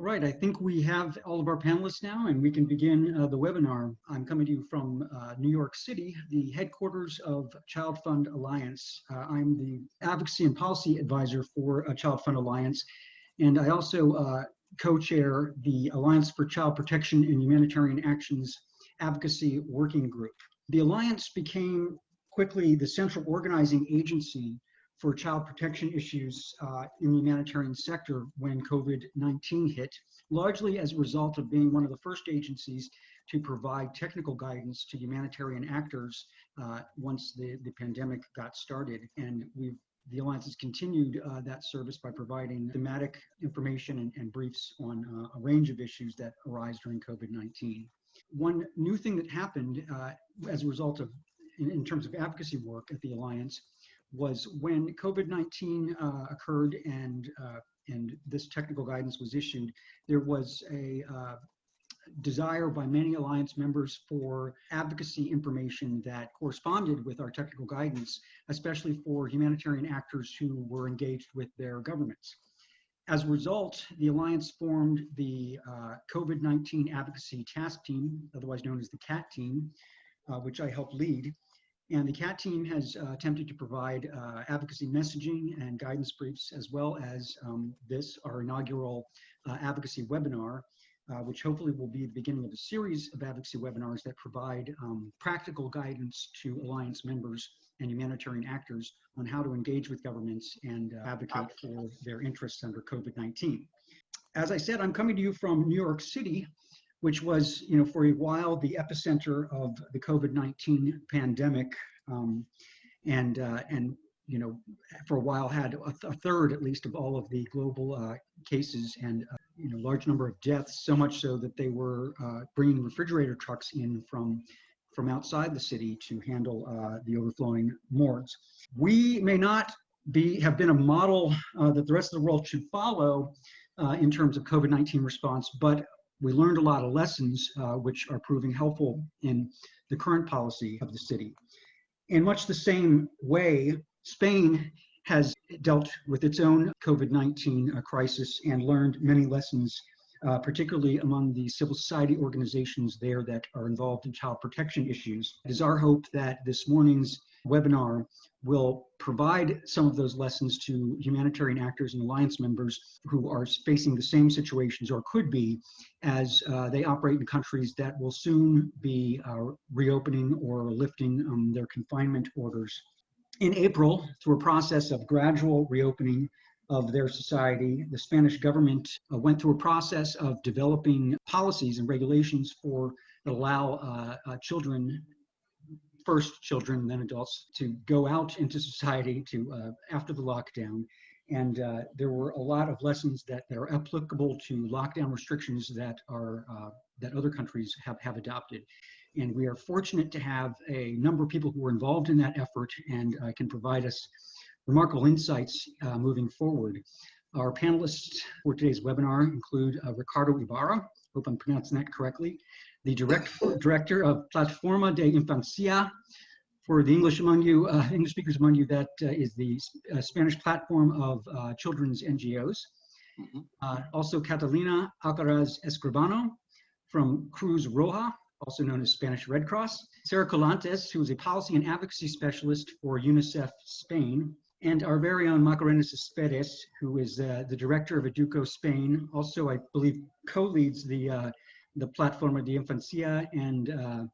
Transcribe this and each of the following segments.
All right, I think we have all of our panelists now and we can begin uh, the webinar. I'm coming to you from uh, New York City, the headquarters of Child Fund Alliance. Uh, I'm the advocacy and policy advisor for uh, Child Fund Alliance, and I also uh, co-chair the Alliance for Child Protection and Humanitarian Actions Advocacy Working Group. The Alliance became quickly the central organizing agency for child protection issues uh, in the humanitarian sector when COVID-19 hit, largely as a result of being one of the first agencies to provide technical guidance to humanitarian actors uh, once the, the pandemic got started. And we've the Alliance has continued uh, that service by providing thematic information and, and briefs on uh, a range of issues that arise during COVID-19. One new thing that happened uh, as a result of, in, in terms of advocacy work at the Alliance, was when COVID-19 uh, occurred and, uh, and this technical guidance was issued, there was a uh, desire by many Alliance members for advocacy information that corresponded with our technical guidance, especially for humanitarian actors who were engaged with their governments. As a result, the Alliance formed the uh, COVID-19 Advocacy Task Team, otherwise known as the CAT team, uh, which I helped lead. And the CAT team has uh, attempted to provide uh, advocacy messaging and guidance briefs, as well as um, this, our inaugural uh, advocacy webinar, uh, which hopefully will be the beginning of a series of advocacy webinars that provide um, practical guidance to Alliance members and humanitarian actors on how to engage with governments and uh, advocate for their interests under COVID-19. As I said, I'm coming to you from New York City, which was, you know, for a while the epicenter of the COVID-19 pandemic, um, and uh, and you know, for a while had a, th a, third at least of all of the global uh, cases and uh, you know large number of deaths. So much so that they were uh, bringing refrigerator trucks in from from outside the city to handle uh, the overflowing morgues. We may not be have been a model uh, that the rest of the world should follow in terms of COVID-19 response, but we learned a lot of lessons uh, which are proving helpful in the current policy of the city. In much the same way, Spain has dealt with its own COVID-19 uh, crisis and learned many lessons, uh, particularly among the civil society organizations there that are involved in child protection issues. It is our hope that this morning's webinar will provide some of those lessons to humanitarian actors and alliance members who are facing the same situations or could be as uh, they operate in countries that will soon be uh, reopening or lifting um, their confinement orders. In April, through a process of gradual reopening of their society, the Spanish government uh, went through a process of developing policies and regulations for that allow uh, uh, children first children, then adults, to go out into society to uh, after the lockdown. And uh, there were a lot of lessons that, that are applicable to lockdown restrictions that are uh, that other countries have, have adopted. And we are fortunate to have a number of people who were involved in that effort and uh, can provide us remarkable insights uh, moving forward. Our panelists for today's webinar include uh, Ricardo Ibarra, hope I'm pronouncing that correctly, the direct, director of Plataforma de Infancia. For the English among you, uh, English speakers among you, that uh, is the uh, Spanish platform of uh, children's NGOs. Mm -hmm. Uh, also Catalina Alcaraz Escribano from Cruz Roja, also known as Spanish Red Cross. Sarah Colantes, who is a policy and advocacy specialist for UNICEF Spain. And our very own Macarena Cespedes, who is uh, the director of Educo Spain, also I believe co-leads the the Plataforma de Infancia, and uh,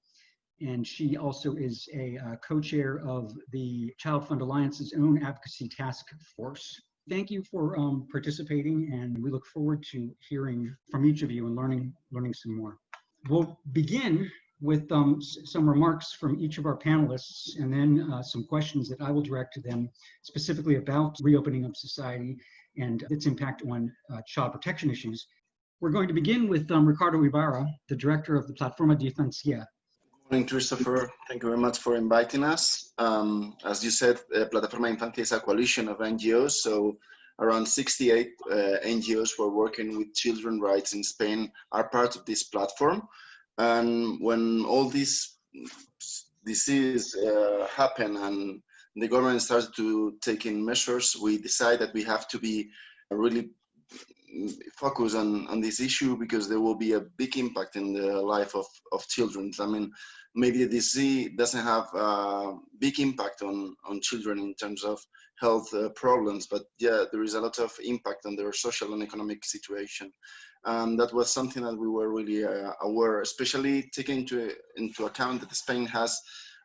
and she also is a uh, co-chair of the Child Fund Alliance's own advocacy task force. Thank you for um, participating, and we look forward to hearing from each of you and learning learning some more. We'll begin with um, some remarks from each of our panelists and then uh, some questions that I will direct to them specifically about reopening of society and its impact on uh, child protection issues. We're going to begin with um, Ricardo Ibarra, the director of the Plataforma de Infancia. Good morning, Christopher. Thank you very much for inviting us. Um, as you said, uh, Plataforma Infancia is a coalition of NGOs, so around 68 uh, NGOs who are working with children rights in Spain are part of this platform. And when all this disease uh, happened and the government started to taking measures, we decided that we have to be really focus on, on this issue because there will be a big impact in the life of, of children. I mean, maybe the disease doesn't have a big impact on, on children in terms of health uh, problems, but yeah, there is a lot of impact on their social and economic situation. And that was something that we were really uh, aware, especially taking into, into account that Spain has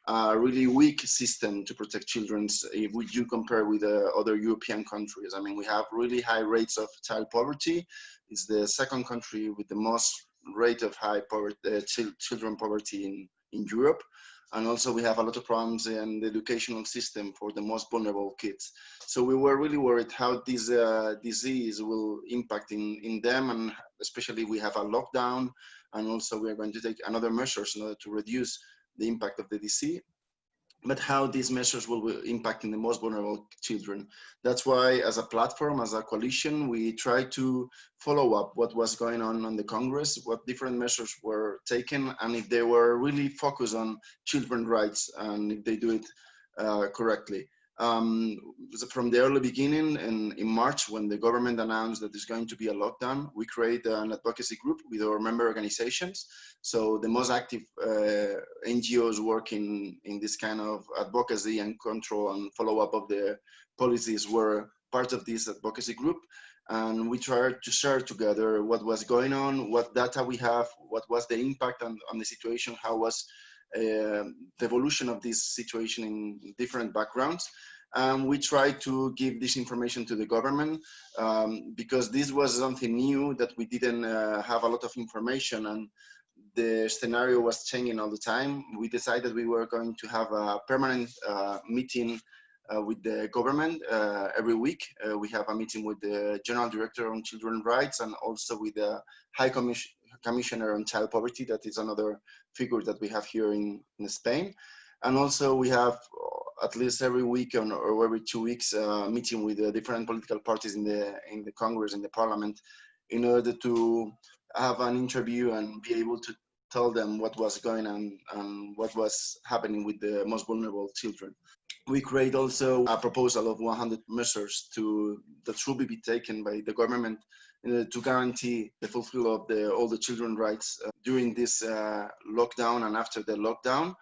a really weak system to protect children if we do compare with uh, other European countries. I mean, we have really high rates of child poverty. It's the second country with the most rate of high poverty, uh, ch children poverty in, in Europe. And also we have a lot of problems in the educational system for the most vulnerable kids. So we were really worried how this uh, disease will impact in, in them and especially we have a lockdown and also we are going to take another measures in order to reduce the impact of the disease, but how these measures will be impacting the most vulnerable children. That's why as a platform, as a coalition, we try to follow up what was going on on the Congress, what different measures were taken, and if they were really focused on children rights and if they do it uh, correctly. Um, from the early beginning in, in March, when the government announced that there's going to be a lockdown, we created an advocacy group with our member organizations. So the most active uh, NGOs working in this kind of advocacy and control and follow up of the policies were part of this advocacy group. And we tried to share together what was going on, what data we have, what was the impact on, on the situation, how was uh, the evolution of this situation in different backgrounds. And we tried to give this information to the government um, because this was something new that we didn't uh, have a lot of information and the scenario was changing all the time. We decided we were going to have a permanent uh, meeting uh, with the government uh, every week. Uh, we have a meeting with the General Director on Children's Rights and also with the High Commission, Commissioner on Child Poverty, that is another figure that we have here in, in Spain. And also we have at least every week or, every two weeks uh, meeting with the different political parties in the in the Congress in the Parliament in order to have an interview and be able to tell them what was going on and what was happening with the most vulnerable children. We create also a proposal of 100 measures to that should be taken by the government uh, to guarantee the fulfill of the, all the children rights uh, during this uh, lockdown and after the lockdown.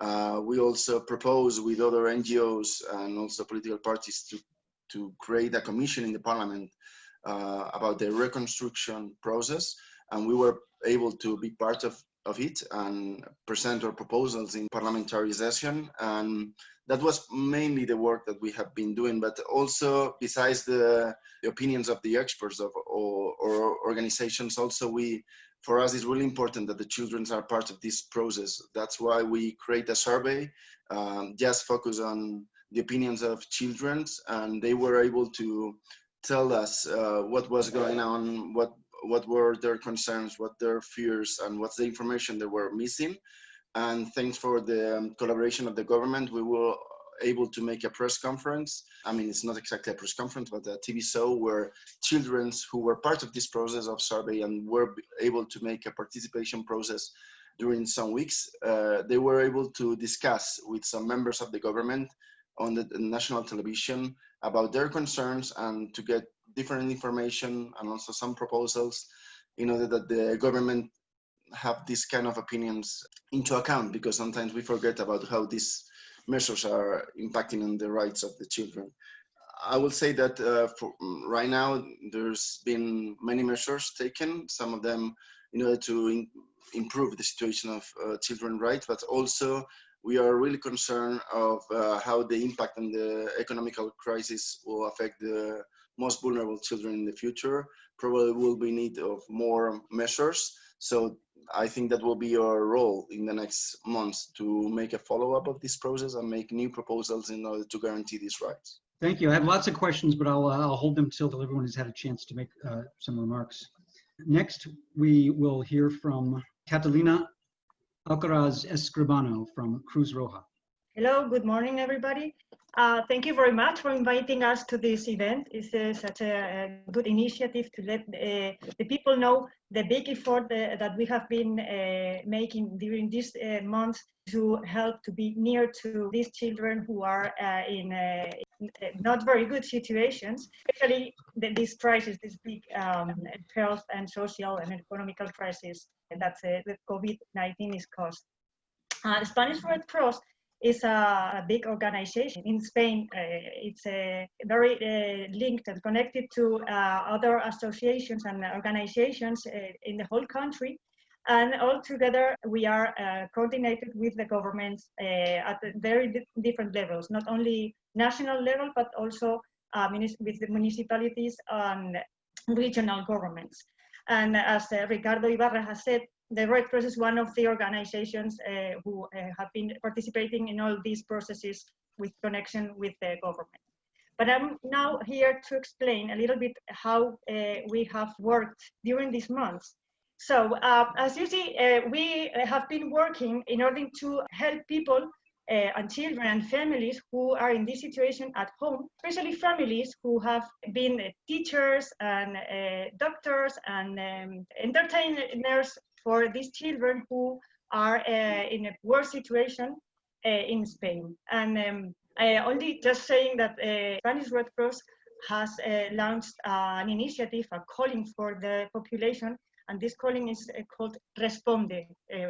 Uh, we also propose with other NGOs and also political parties to, to create a commission in the parliament uh, about the reconstruction process. And we were able to be part of, of it and present our proposals in parliamentary session. And that was mainly the work that we have been doing, but also besides the, the opinions of the experts of or, or organizations, also we for us it's really important that the children are part of this process. That's why we create a survey, um, just focus on the opinions of children and they were able to tell us uh, what was going on, what what were their concerns, what their fears, and what's the information they were missing. And thanks for the um, collaboration of the government, we were able to make a press conference. I mean, it's not exactly a press conference, but a TV show where children who were part of this process of survey and were able to make a participation process during some weeks, uh, they were able to discuss with some members of the government on the, national television about their concerns and to get different information and also some proposals in order that the government have these kind of opinions into account because sometimes we forget about how these measures are impacting on the rights of the children. I will say that uh, for, right now there's been many measures taken, some of them in order to in, improve the situation of uh, children rights, but also we are really concerned of uh, how the impact on the economical crisis will affect the most vulnerable children in the future. Probably will be need of more measures. So I think that will be your role in the next months to make a follow-up of this process and make new proposals in order to guarantee these rights. Thank you. I have lots of questions, but I'll, uh, I'll hold them till everyone has had a chance to make uh, some remarks. Next, we will hear from Catalina Alcaraz Escribano from Cruz Roja. Hello, good morning, everybody. Uh, thank you very much for inviting us to this event. It's uh, such a, a, good initiative to let uh, the people know the big effort uh, that we have been uh, making during this uh, month to help to be near to these children who are in not very good situations, especially the, this crisis, this big um, health and social and economical crisis that the COVID-19 is caused. the Spanish Red Cross is a, big organization in Spain. Uh, it's uh, very uh, linked and connected to uh, other associations and organizations in the whole country. And all together, we are coordinated with the governments at very di different levels, not only national level, but also with the municipalities and regional governments. And as Ricardo Ibarra has said, the Red Cross is one of the organizations uh, who uh, have been participating in all these processes with connection with the government. But I'm now here to explain a little bit how uh, we have worked during these months. So uh, as you see, uh, we have been working in order to help people uh, and children and families who are in this situation at home, especially families who have been teachers and doctors and um, entertainers for these children who are uh, in a worse situation uh, in Spain. And um, only just saying that uh, Spanish Red Cross has launched an initiative, a calling for the population, and this calling is called Responde,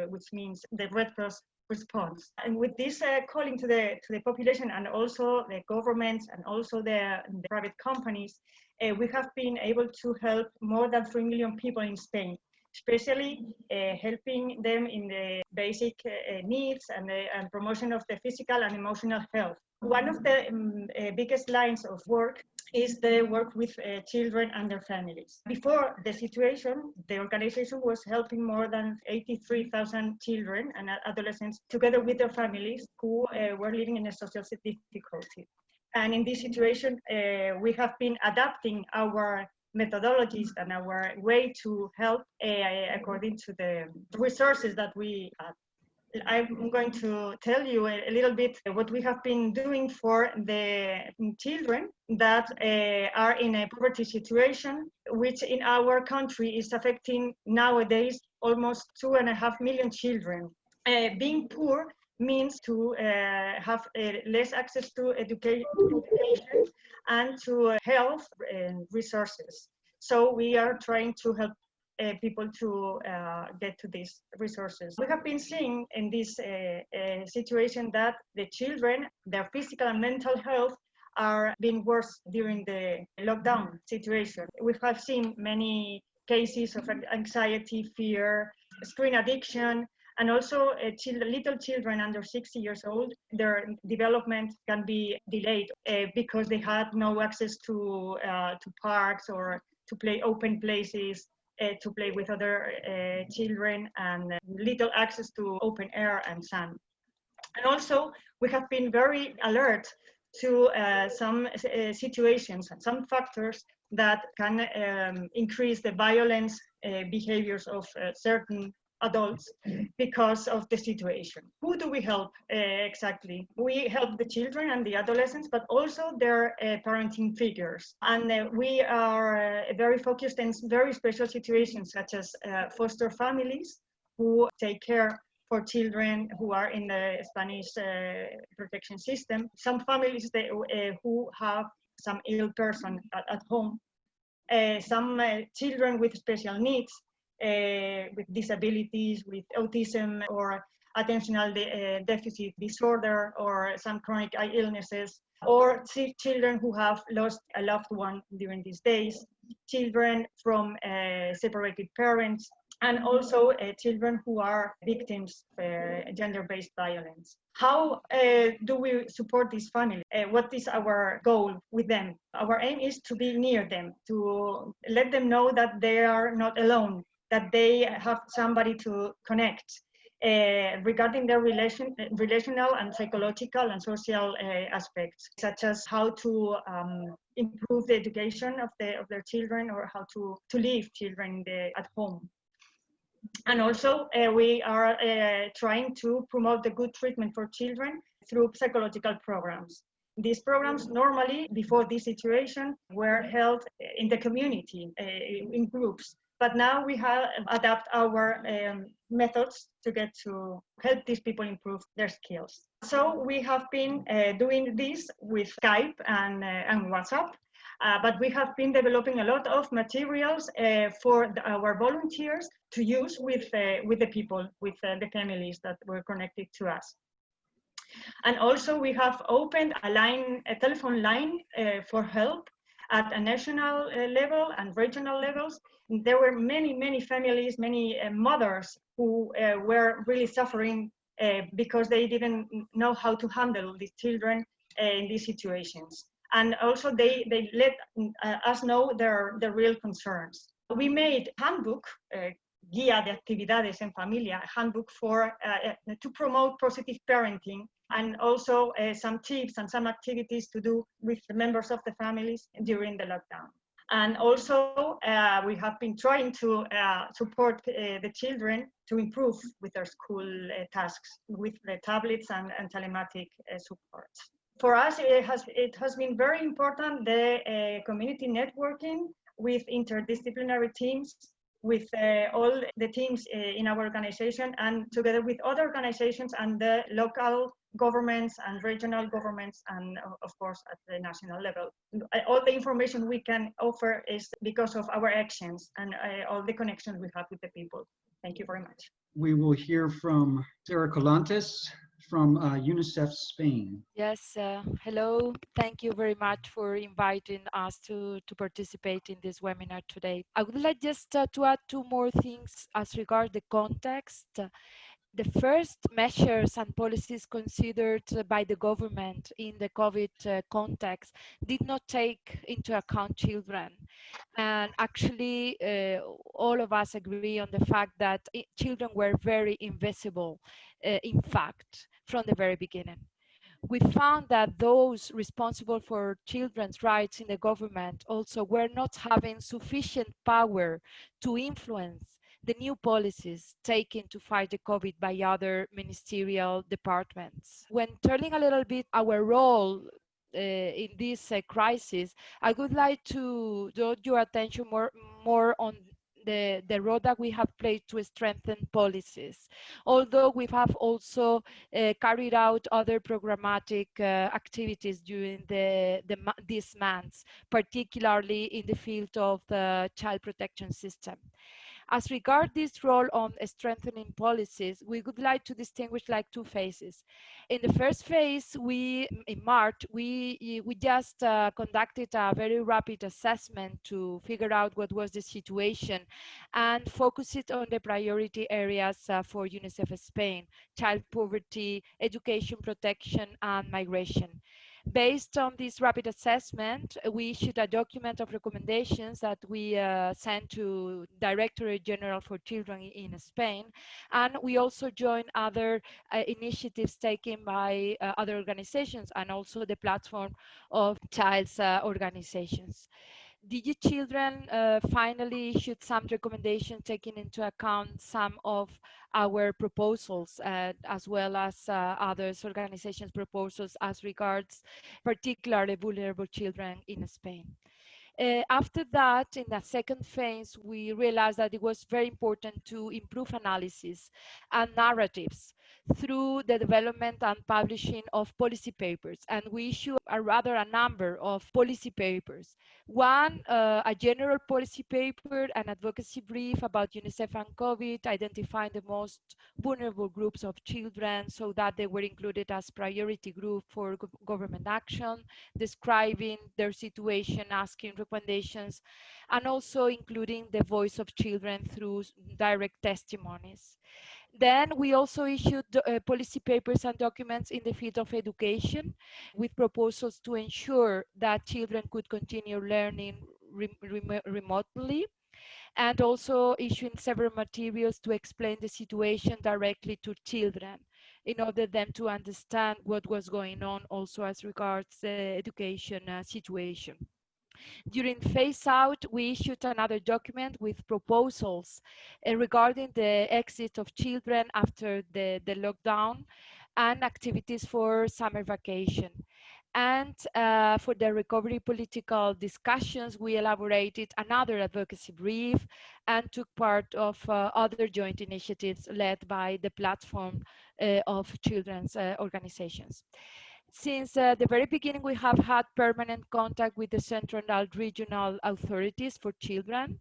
which means the Red Cross response. And with this uh, calling to the to the population and also the governments and also the, the private companies, uh, we have been able to help more than 3 million people in Spain especially uh, helping them in the basic uh, needs and, the, and promotion of the physical and emotional health. One of the um, uh, biggest lines of work is the work with uh, children and their families. Before the situation, the organization was helping more than 83,000 children and adolescents together with their families who uh, were living in a social difficulty. And in this situation, uh, we have been adapting our methodologies and our way to help AI according to the resources that we have. I'm going to tell you a, little bit what we have been doing for the children that uh, are in a poverty situation, which in our country is affecting nowadays almost two and a half million children. Uh, being poor means to uh, have uh, less access to education, education and to uh, health and resources. So we are trying to help uh, people to uh, get to these resources. We have been seeing in this uh, uh situation that the children, their physical and mental health are being worse during the lockdown situation. We have seen many cases of anxiety, fear, screen addiction, and also uh, little children under 60 years old, their development can be delayed uh, because they had no access to, uh, to parks or to play open places, uh, to play with other uh, children and little access to open air and sun. And also, we have been very alert to uh, some situations and some factors that can um, increase the violence behaviors of certain adults because of the situation. Who do we help uh, exactly? We help the children and the adolescents, but also their uh, parenting figures. And uh, we are uh, very focused in very special situations such as uh, foster families who take care for children who are in the Spanish uh, protection system. Some families they, who have some ill person at, at home. some children with special needs with disabilities, with autism or attentional de uh, deficit disorder or some chronic illnesses, or children who have lost a loved one during these days, children from uh, separated parents, and also uh, children who are victims of uh, gender-based violence. How uh, do we support these families? what is our goal with them? Our aim is to be near them, to let them know that they are not alone, that they have somebody to connect uh, regarding their relation, relational and psychological and social uh, aspects, such as how to um, improve the education of, the, of their children or how to, to leave children the, at home. And also, uh, we are uh, trying to promote the good treatment for children through psychological programs. These programs normally, before this situation, were held in the community, uh, in groups. But now we have adapt our um, methods to get to help these people improve their skills. So we have been uh, doing this with Skype and, uh, and WhatsApp. Uh, but we have been developing a lot of materials uh, for the, our volunteers to use with, uh, with the people, with uh, the families that were connected to us. And also we have opened a line, a telephone line uh, for help at a national uh, level and regional levels. There were many, many families, many mothers who were really suffering because they didn't know how to handle these children in these situations and also they, they let uh, us know their, their real concerns. We made handbook, uh, Guía de Actividades en Familia, handbook for, uh, uh, to promote positive parenting and also uh, some tips and some activities to do with the members of the families during the lockdown. And also, uh, we have been trying to uh, support uh, the children to improve with their school tasks with the tablets and, and telematic support for us, it has, it has been very important, the community networking with interdisciplinary teams, with uh, all the teams uh, in our organization and together with other organizations and the local governments and regional governments and of course at the national level. All the information we can offer is because of our actions and uh, all the connections we have with the people. Thank you very much. We will hear from Sarah Colantes, from uh, UNICEF Spain. Yes, uh, hello. Thank you very much for inviting us to, to participate in this webinar today. I would like just uh, to add two more things as regard the context. The first measures and policies considered by the government in the COVID uh, context did not take into account children. And actually, uh, all of us agree on the fact that children were very invisible, uh, in fact from the very beginning. We found that those responsible for children's rights in the government also were not having sufficient power to influence the new policies taken to fight the COVID by other ministerial departments. When turning a little bit our role uh, in this uh, crisis, I would like to draw your attention more, more on the, the role that we have played to strengthen policies. Although we have also uh, carried out other programmatic uh, activities during the, the, these months, particularly in the field of the child protection system. As regard this role on strengthening policies, we would like to distinguish like two phases. In the first phase, we in March, we we just uh, conducted a very rapid assessment to figure out what was the situation and focus it on the priority areas uh, for UNICEF Spain, child poverty, education protection, and migration. Based on this rapid assessment, we issued a document of recommendations that we uh, sent to Directorate General for Children in Spain. And we also joined other uh, initiatives taken by uh, other organizations and also the platform of child's uh, organizations. DG Children uh, finally issued some recommendations taking into account some of our proposals uh, as well as uh, others organizations proposals as regards particularly vulnerable children in Spain. Uh, after that, in the second phase, we realized that it was very important to improve analysis and narratives through the development and publishing of policy papers. And we issue a rather a number of policy papers. One, uh, a general policy paper, an advocacy brief about UNICEF and COVID, identifying the most vulnerable groups of children so that they were included as priority group for government action, describing their situation, asking recommendations, and also including the voice of children through direct testimonies. Then we also issued uh, policy papers and documents in the field of education with proposals to ensure that children could continue learning re rem remotely and also issuing several materials to explain the situation directly to children in order them to understand what was going on also as regards the education uh, situation. During phase out, we issued another document with proposals uh, regarding the exit of children after the, the lockdown and activities for summer vacation. And uh, for the recovery political discussions, we elaborated another advocacy brief and took part of uh, other joint initiatives led by the platform uh, of children's uh, organizations. Since uh, the very beginning, we have had permanent contact with the central and regional authorities for children.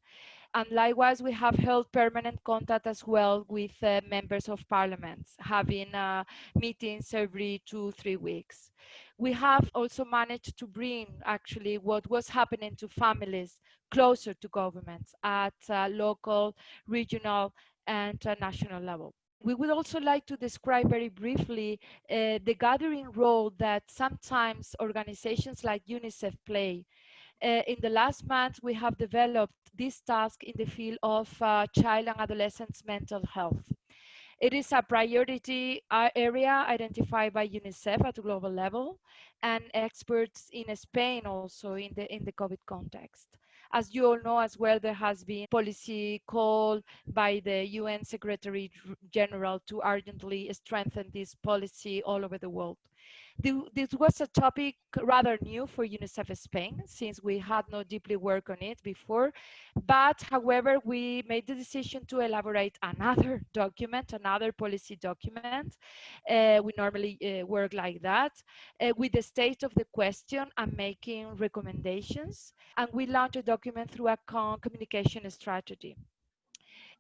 And likewise, we have held permanent contact as well with uh, members of parliaments, having uh, meetings every two, three weeks. We have also managed to bring actually what was happening to families closer to governments at uh, local, regional, and uh, national level. We would also like to describe very briefly uh, the gathering role that sometimes organizations like UNICEF play. Uh, in the last month, we have developed this task in the field of uh, child and adolescents mental health. It is a priority uh, area identified by UNICEF at a global level and experts in Spain also in the, in the COVID context. As you all know as well, there has been policy call by the UN Secretary General to urgently strengthen this policy all over the world. This was a topic rather new for UNICEF Spain, since we had not deeply worked on it before. But however, we made the decision to elaborate another document, another policy document. Uh, we normally uh, work like that, uh, with the state of the question and making recommendations. And we launched a document through a communication strategy.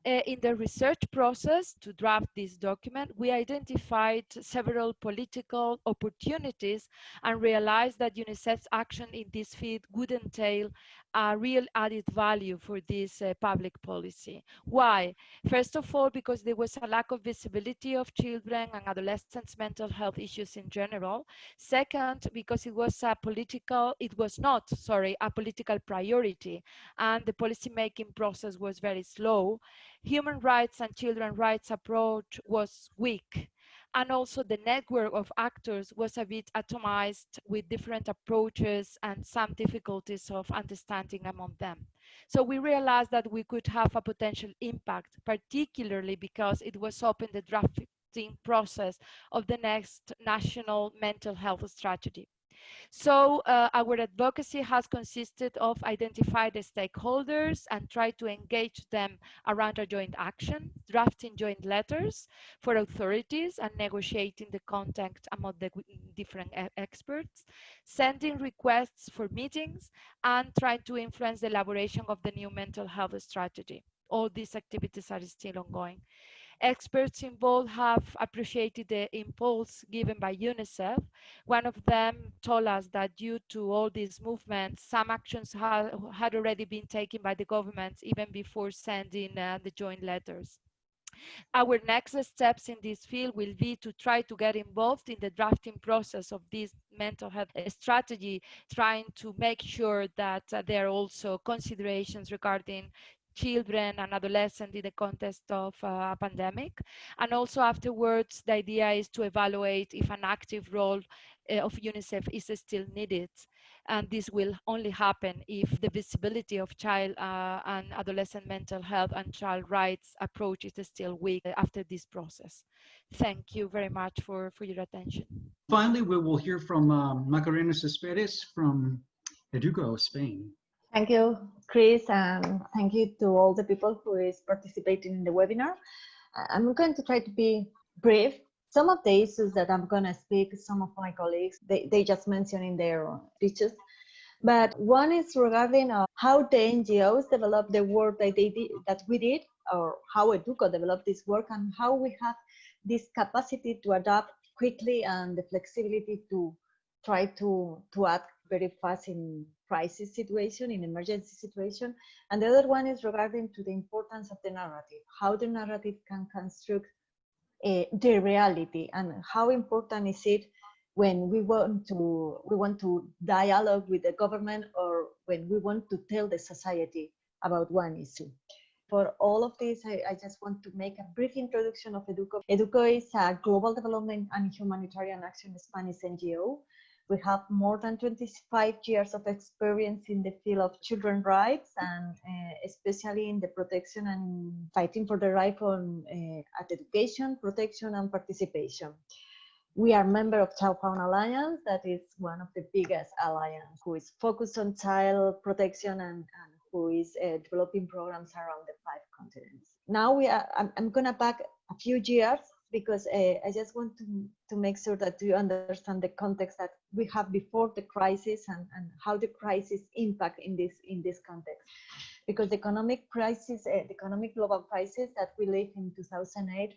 Uh, in the research process to draft this document, we identified several political opportunities and realized that UNICEF's action in this field would entail a real added value for this uh, public policy. Why? First of all, because there was a lack of visibility of children and adolescents' mental health issues in general. Second, because it was a political, it was not, sorry, a political priority and the policymaking process was very slow. Human rights and children rights approach was weak and also the network of actors was a bit atomized with different approaches and some difficulties of understanding among them. So we realized that we could have a potential impact, particularly because it was open the drafting process of the next national mental health strategy. So uh, our advocacy has consisted of identify the stakeholders and try to engage them around a joint action, drafting joint letters for authorities and negotiating the content among the different experts, sending requests for meetings and trying to influence the elaboration of the new mental health strategy. All these activities are still ongoing. Experts involved have appreciated the impulse given by UNICEF. One of them told us that due to all these movements, some actions ha had already been taken by the governments even before sending uh, the joint letters. Our next steps in this field will be to try to get involved in the drafting process of this mental health strategy, trying to make sure that uh, there are also considerations regarding children and adolescents in the context of uh, a pandemic. And also afterwards, the idea is to evaluate if an active role uh, of UNICEF is still needed. And this will only happen if the visibility of child uh, and adolescent mental health and child rights approach is still weak after this process. Thank you very much for, for your attention. Finally, we will hear from um, Macarena Cespedes from Educo, Spain. Thank you, Chris, and thank you to all the people who is participating in the webinar. I'm going to try to be brief. Some of the issues that I'm going to speak, some of my colleagues, they, they just mentioned in their speeches. But one is regarding uh, how the NGOs developed the work that they did, that we did, or how Educo developed this work, and how we have this capacity to adapt quickly and the flexibility to try to to act very fast in crisis situation, in emergency situation. And the other one is regarding to the importance of the narrative, how the narrative can construct uh, the reality and how important is it when we want to we want to dialogue with the government or when we want to tell the society about one issue. For all of this, I, I just want to make a brief introduction of Educo. Educo is a global development and humanitarian action Spanish NGO we have more than 25 years of experience in the field of children's rights and uh, especially in the protection and fighting for the right on uh, at education, protection and participation. we are member of Child Fund Alliance, that is one of the biggest alliance who is focused on child protection and, and who is uh, developing programs around the five continents. Now we are, I'm, I'm gonna back a few years because uh, I just want to, to make sure that you understand the context that we have before the crisis and, and how the crisis impact in this in this context. Because the economic crisis, uh, the economic global crisis that we lived in 2008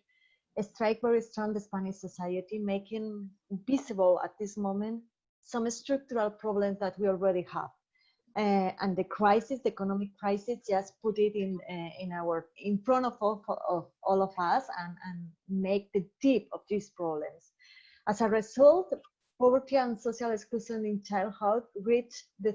strike very strong the Spanish society, making visible at this moment some structural problems that we already have. Uh, and the crisis, the economic crisis, just put it in uh, in our in front of all, of all of us and, and make the deep of these problems. As a result, poverty and social exclusion in childhood reached the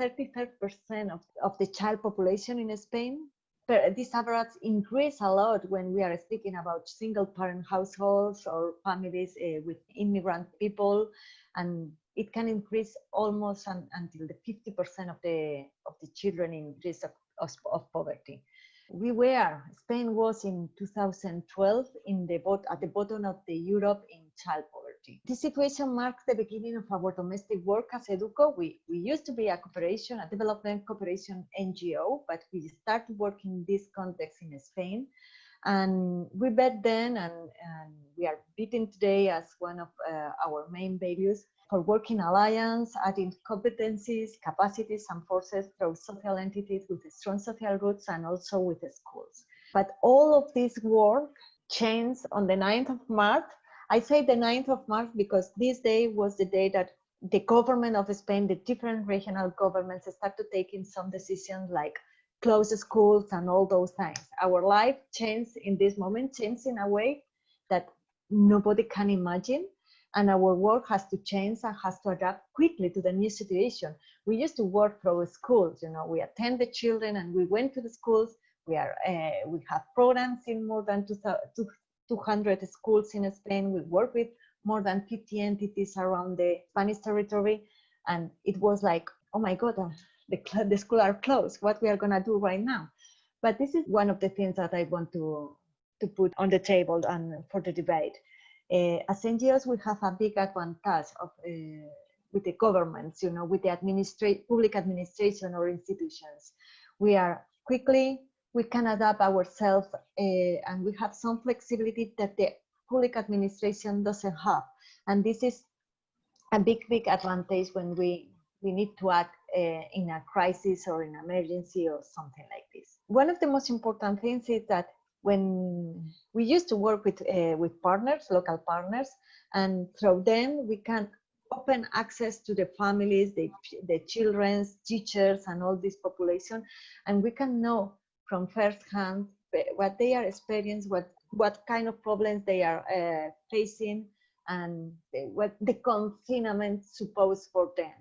33% of, of the child population in Spain. But this average increased a lot when we are speaking about single parent households or families uh, with immigrant people and it can increase almost un, until the 50% of the of the children in risk of, of, of, poverty. We were Spain was in 2012 in the bot, at the bottom of the Europe in child poverty. This situation marks the beginning of our domestic work as Educo. We we used to be a cooperation, a development cooperation NGO, but we started working in this context in Spain and we bet then and, and, we are beaten today as one of uh, our main values for working alliance, adding competencies, capacities, and forces through social entities with strong social roots and also with the schools. But all of this work changed on the 9th of March. I say the 9th of March because this day was the day that the government of Spain, the different regional governments started taking some decisions like close schools and all those things. Our life changed in this moment, changed in a way that nobody can imagine and our work has to change and has to adapt quickly to the new situation. We used to work through schools, you know, we attend the children and we went to the schools. We are uh, we have programs in more than 200 schools in Spain. We work with more than 50 entities around the Spanish territory, and it was like, oh my God, the the schools are closed. What we are gonna do right now? But this is one of the things that I want to to put on the table and for the debate as NGOs, we have a big advantage of uh, with the governments, you know, with the administrate public administration or institutions. We are quickly, we can adapt ourselves uh, and we have some flexibility that the public administration doesn't have. And this is a big, big advantage when we, we need to act uh, in a crisis or in emergency or something like this. One of the most important things is that when we used to work with uh, with partners, local partners, and through them we can open access to the families, the the children's teachers, and all this population, and we can know from first hand what they are experiencing, what what kind of problems they are uh, facing, and what the confinement suppose for them.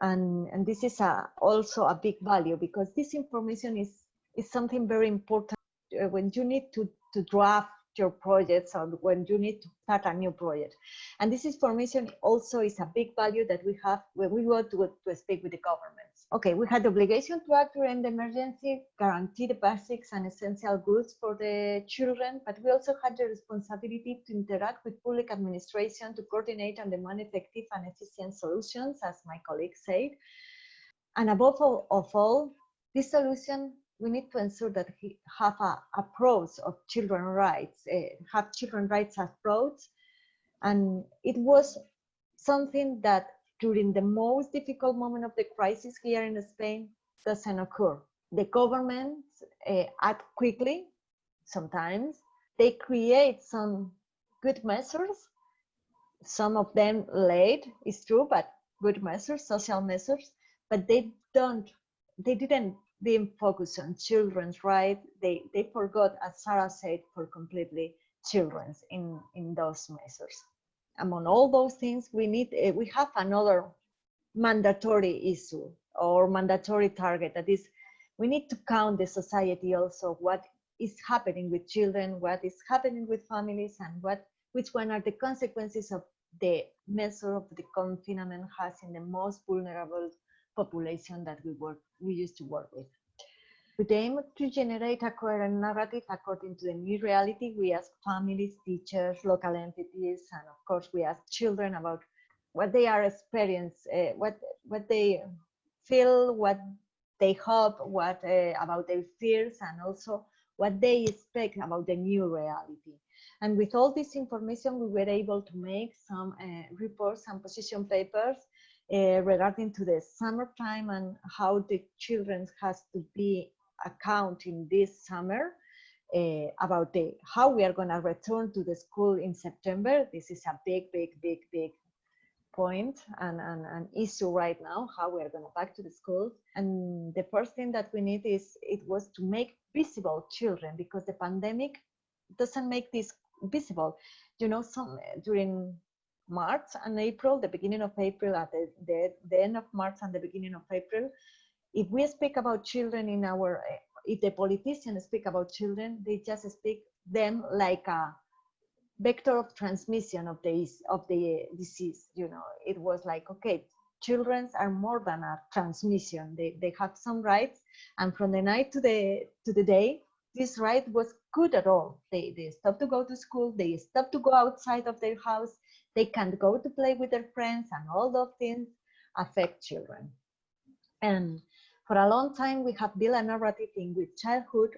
And, and this is a, also a big value because this information is, is something very important Uh, when you need to, to draft your projects or when you need to start a new project. And this information also is a big value that we have when we go to, to speak with the governments. Okay, we had the obligation to act during the emergency, guarantee the basics and essential goods for the children, but we also had the responsibility to interact with public administration to coordinate and demand effective and efficient solutions, as my colleague said. And above all, of all, this solution we need to ensure that he have a approach of children rights, uh, have children rights approach. And it was something that during the most difficult moment of the crisis here in Spain doesn't occur. The government uh, act quickly, sometimes. They create some good measures, some of them late, it's true, but good measures, social measures, but they don't, they didn't being focused on children's rights, they, they forgot, as Sarah said, for completely children's in, in those measures. Among all those things, we need uh, we have another mandatory issue or mandatory target that is we need to count the society also what is happening with children, what is happening with families, and what which one are the consequences of the measure of the confinement has in the most vulnerable population that we work we used to work with. With aim to generate a coherent narrative according to the new reality, we ask families, teachers, local entities, and of course we ask children about what they are experience, uh, what what they feel, what they hope, what uh, about their fears, and also what they expect about the new reality. And with all this information, we were able to make some uh, reports and position papers uh, regarding to the summertime and how the children has to be accounting this summer uh, about the how we are going to return to the school in September. This is a big, big, big, big point and an, an issue right now how we are going to back to the school. and the first thing that we need is it was to make visible children because the pandemic doesn't make this visible you know some during march and april the beginning of april at the, the, the end of march and the beginning of april. If we speak about children in our if the politicians speak about children they just speak them like a vector of transmission of the of the disease you know. It was like okay children are more than a transmission. They, they have some rights and from the night to the to the day this right was good at all they they stop to go to school they stop to go outside of their house they can't go to play with their friends and all those things affect children and for a long time we have built a narrative in which childhood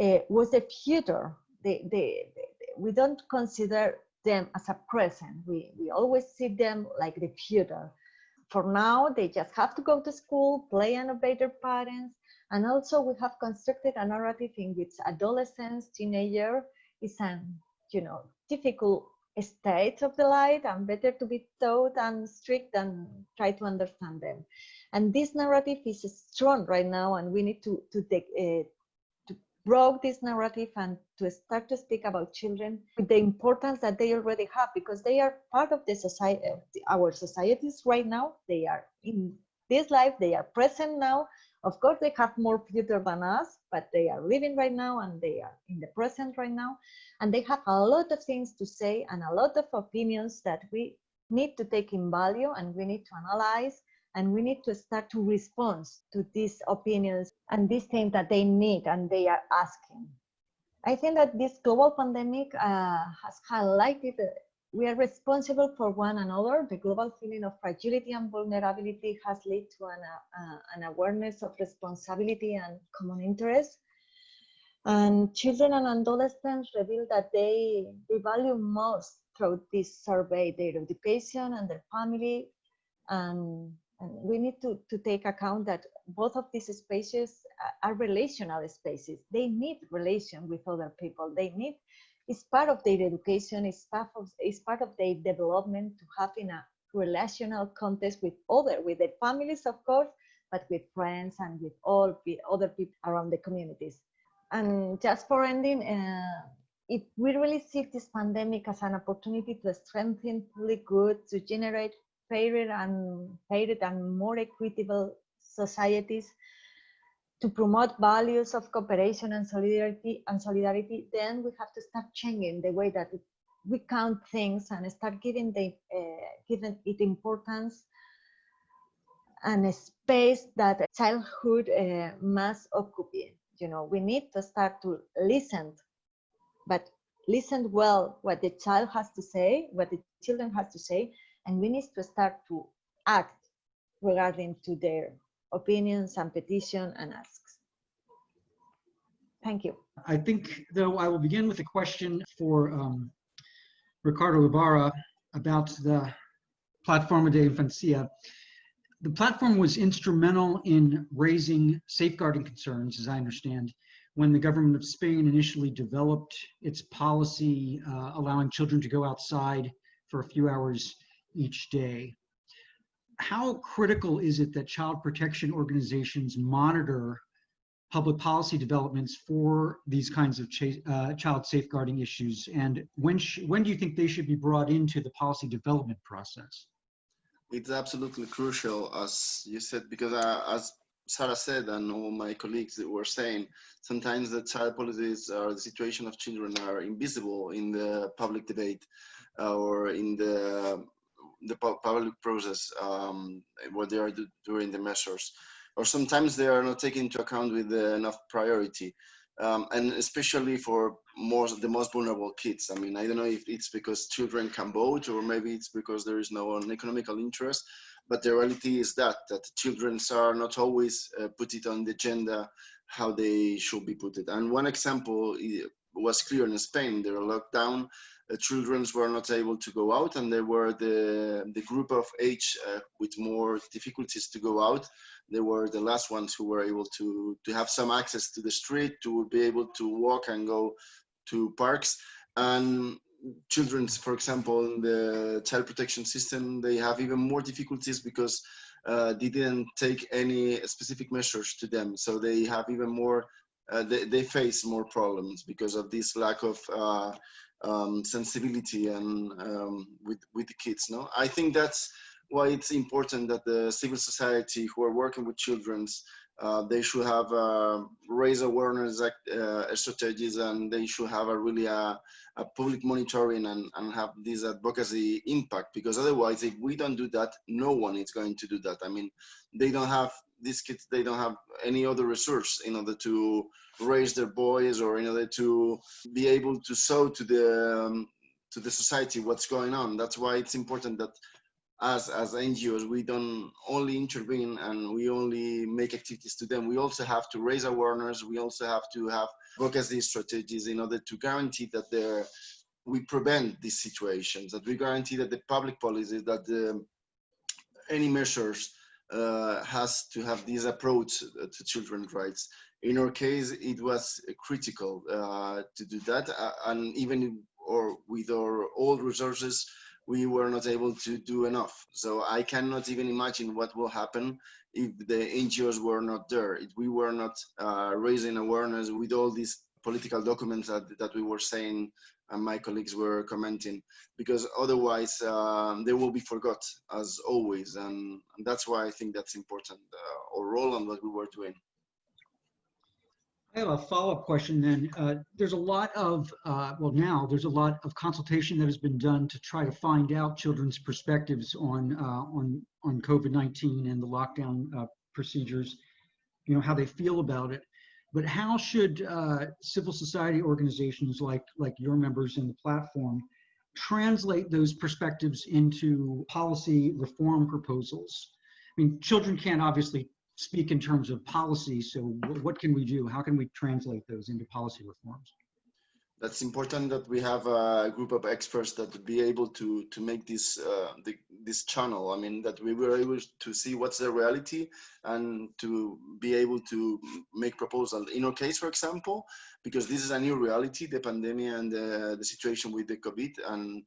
uh, was the future the, the, the we don't consider them as a present. We, we always see them like the future. For now, they just have to go to school, play and obey their parents. And also we have constructed a narrative in which adolescence, teenager is an, you know, difficult state of the life and better to be taught and strict than try to understand them. And this narrative is strong right now and we need to, to take, uh, to broke this narrative and to start to speak about children with the importance that they already have because they are part of the society our societies right now they are in this life they are present now of course they have more future than us but they are living right now and they are in the present right now and they have a lot of things to say and a lot of opinions that we need to take in value and we need to analyze and we need to start to respond to these opinions and these things that they need and they are asking. I think that this global pandemic uh, has highlighted we are responsible for one another. The global feeling of fragility and vulnerability has led to an, uh, an awareness of responsibility and common interest. And children and adolescents reveal that they, they value most through this survey their education and their family and and we need to, to take account that both of these spaces are relational spaces. They need relation with other people. They need, it's part of their education, it's part of, it's part of their development to have in a relational context with other, with their families, of course, but with friends and with all the other people around the communities. And just for ending, uh, if we really see this pandemic as an opportunity to strengthen public good, to generate fairer and fairer and more equitable societies to promote values of cooperation and solidarity and solidarity then we have to start changing the way that we count things and start giving the uh, giving it importance and a space that childhood uh, must occupy. You know we need to start to listen but listen well what the child has to say what the children has to say and we need to start to act regarding to their opinions and petition and asks. Thank you. I think, though, I will begin with a question for um, Ricardo Ibarra about the Plataforma de Infancia. The platform was instrumental in raising safeguarding concerns, as I understand, when the government of Spain initially developed its policy uh, allowing children to go outside for a few hours each day. How critical is it that child protection organizations monitor public policy developments for these kinds of uh, child safeguarding issues? And when, when do you think they should be brought into the policy development process? It's absolutely crucial, as you said, because uh, as Sarah said and all my colleagues were saying, sometimes the child policies or the situation of children are invisible in the public debate uh, or in the the public process um, what they are doing the measures. or sometimes they are not taken into account with enough priority. Um, and especially for more the most vulnerable kids. I mean, I don't know if it's because children can vote or maybe it's because there is no economical interest, but the reality is that that children are not always uh, put it on the agenda how they should be put it. And one example was clear in Spain. There were lockdown, uh, children were not able to go out, and they were the the group of age uh, with more difficulties to go out. They were the last ones who were able to to have some access to the street, to be able to walk and go to parks. And children, for example, in the child protection system, they have even more difficulties because uh, they didn't take any specific measures to them. So they have even more, uh, they, they face more problems because of this lack of uh, um, sensibility and um, with, with the kids. No, I think that's why it's important that the civil society who are working with children's uh, they should have uh, raise awareness uh, strategies and they should have a really a, a public monitoring and, and have this advocacy impact because otherwise if we don't do that no one is going to do that i mean they don't have these kids they don't have any other resource in order to raise their boys or in order to be able to show to the um, to the society what's going on that's why it's important that as as NGOs, we don't only intervene and we only make activities to them. We also have to raise awareness. We also have to have advocacy strategies in order to guarantee that there we prevent these situations. That we guarantee that the public policies that the, any measures uh, has to have this approach to children's rights. In our case, it was critical uh, to do that, uh, and even or with our old resources we were not able to do enough. So I cannot even imagine what will happen if the NGOs were not there, if we were not uh, raising awareness with all these political documents that, that we were saying and my colleagues were commenting, because otherwise um, they will be forgot as always. And, and, that's why I think that's important, uh, our role and what we were doing. I have a follow-up question then. Uh, there's a lot of, uh, well now, there's a lot of consultation that has been done to try to find out children's perspectives on, uh, on, on COVID-19 and the lockdown uh, procedures, you know, how they feel about it. But how should uh, civil society organizations like, like your members in the platform translate those perspectives into policy reform proposals? I mean, children can't obviously speak in terms of policy. So what can we do? How can we translate those into policy reforms? That's important that we have a group of experts that be able to to make this uh, the, this channel. I mean that we were able to see what's the reality and to be able to make proposals. In our case, for example, because this is a new reality, the pandemic and the, the situation with the COVID, and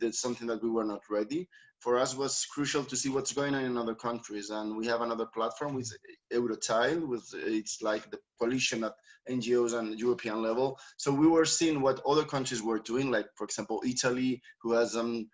that's something that we were not ready for us was crucial to see what's going on in other countries. And we have another platform with Eurochild, with it's like the coalition at NGOs and European level. So we were seeing what other countries were doing, like for example, Italy, who has um,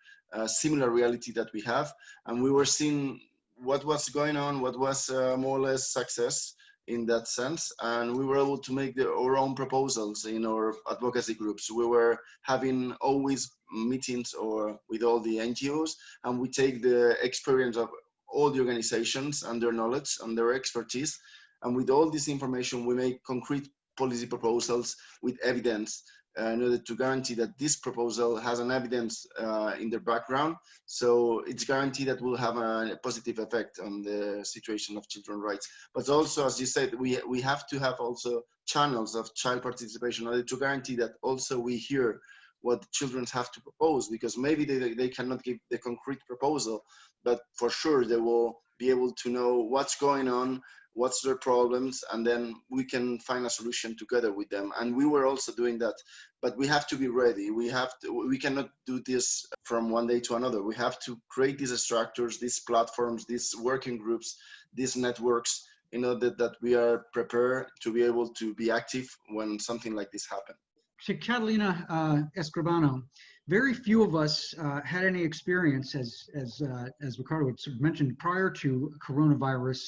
similar reality that we have. And we were seeing what was going on, what was uh, more or less success in that sense. And we were able to make the, our own proposals in our advocacy groups. We were having always meetings or with all the NGOs, and we take the experience of all the organizations and their knowledge and their expertise. And with all this information, we make concrete policy proposals with evidence in order to guarantee that this proposal has an evidence uh, in the background. So it's guaranteed that will have a positive effect on the situation of children's rights. But also, as you said, we, we have to have also channels of child participation in order to guarantee that also we hear what children have to propose because maybe they, they cannot give the concrete proposal, but for sure they will be able to know what's going on, what's their problems, and then we can find a solution together with them. And we were also doing that, but we have to be ready. We have to, we cannot do this from one day to another. We have to create these structures, these platforms, these working groups, these networks in order that we are prepared to be able to be active when something like this happens. So Catalina uh, Escribano, very few of us uh, had any experience, as as uh, as Ricardo had sort of mentioned, prior to coronavirus,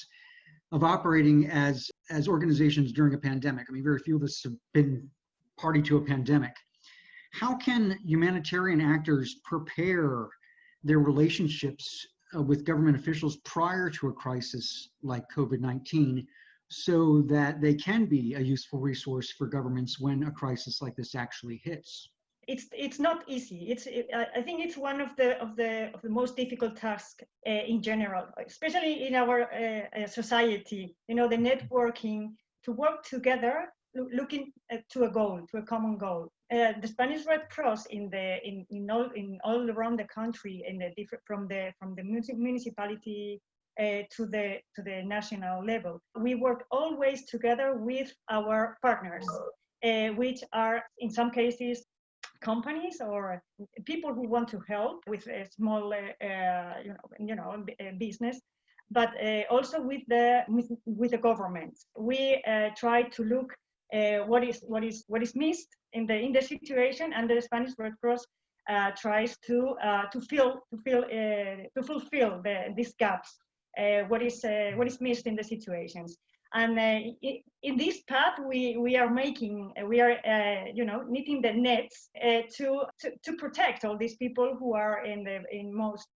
of operating as as organizations during a pandemic. I mean, very few of us have been party to a pandemic. How can humanitarian actors prepare their relationships uh, with government officials prior to a crisis like COVID-19 so that they can be a useful resource for governments when a crisis like this actually hits? It's it's not easy. It's it, I think it's one of the of the of the most difficult tasks uh, in general, especially in our uh, society. You know, the networking to work together, looking to a goal, to a common goal. Uh, the Spanish Red Cross in the in, in all in all around the country, in the different from the from the municipality uh, to the to the national level. We work always together with our partners, uh, which are in some cases companies or people who want to help with a small, uh, you know, you know, business, but uh, also with the with, with the government. We uh, try to look uh, what is what is what is missed in the in the situation, and the Spanish Red Cross uh, tries to uh, to fill to fill to fulfill the, these gaps. what is what is missed in the situations? And uh, in this path we we are making we are uh, you know knitting the nets uh, to, to, to protect all these people who are in the in most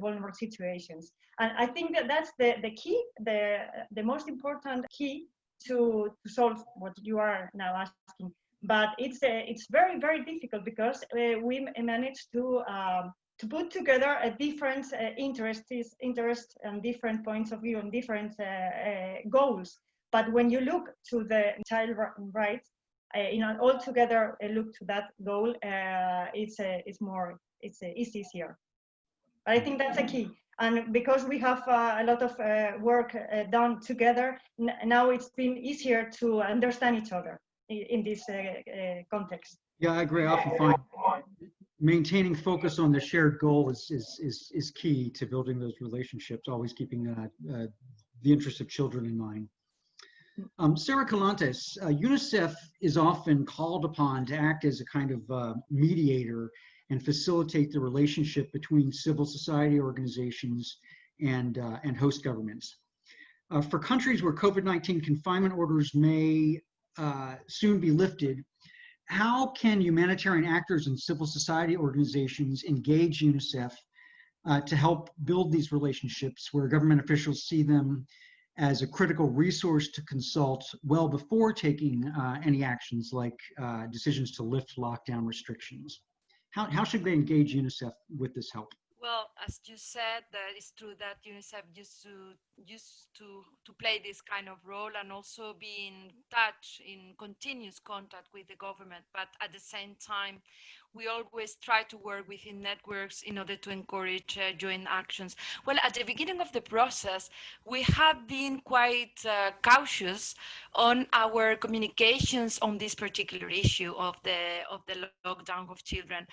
vulnerable situations. And i think that that's the the key the the most important key to, to solve what you are now asking. But it's it's very very difficult because we managed to um, to put together a different uh, interests, interest and different points of view and different uh, uh, goals. But when you look to the child rights, uh, you know, all together uh, look to that goal, uh, it's it's more it's it's easier. But I think that's a key. And because we have a lot of work done together, now it's been easier to understand each other in, in this context. Yeah, I agree. I often find maintaining focus on the shared goal is, is, is, is key to building those relationships, always keeping uh, uh, the interests of children in mind. Um, Sarah Collantes, uh, UNICEF is often called upon to act as a kind of uh, mediator and facilitate the relationship between civil society organizations and, uh, and host governments. Uh, for countries where COVID-19 confinement orders may soon be lifted, how can humanitarian actors and civil society organizations engage UNICEF uh, to help build these relationships where government officials see them as a critical resource to consult well before taking uh, any actions like uh, decisions to lift lockdown restrictions. How, how should they engage UNICEF with this help? Well, as you said, that it's true that UNICEF used to used to to play this kind of role and also be in touch, in continuous contact with the government. But at the same time, we always try to work within networks in order to encourage uh, joint actions. Well, at the beginning of the process, we have been quite uh, cautious on our communications on this particular issue of the of the lockdown of children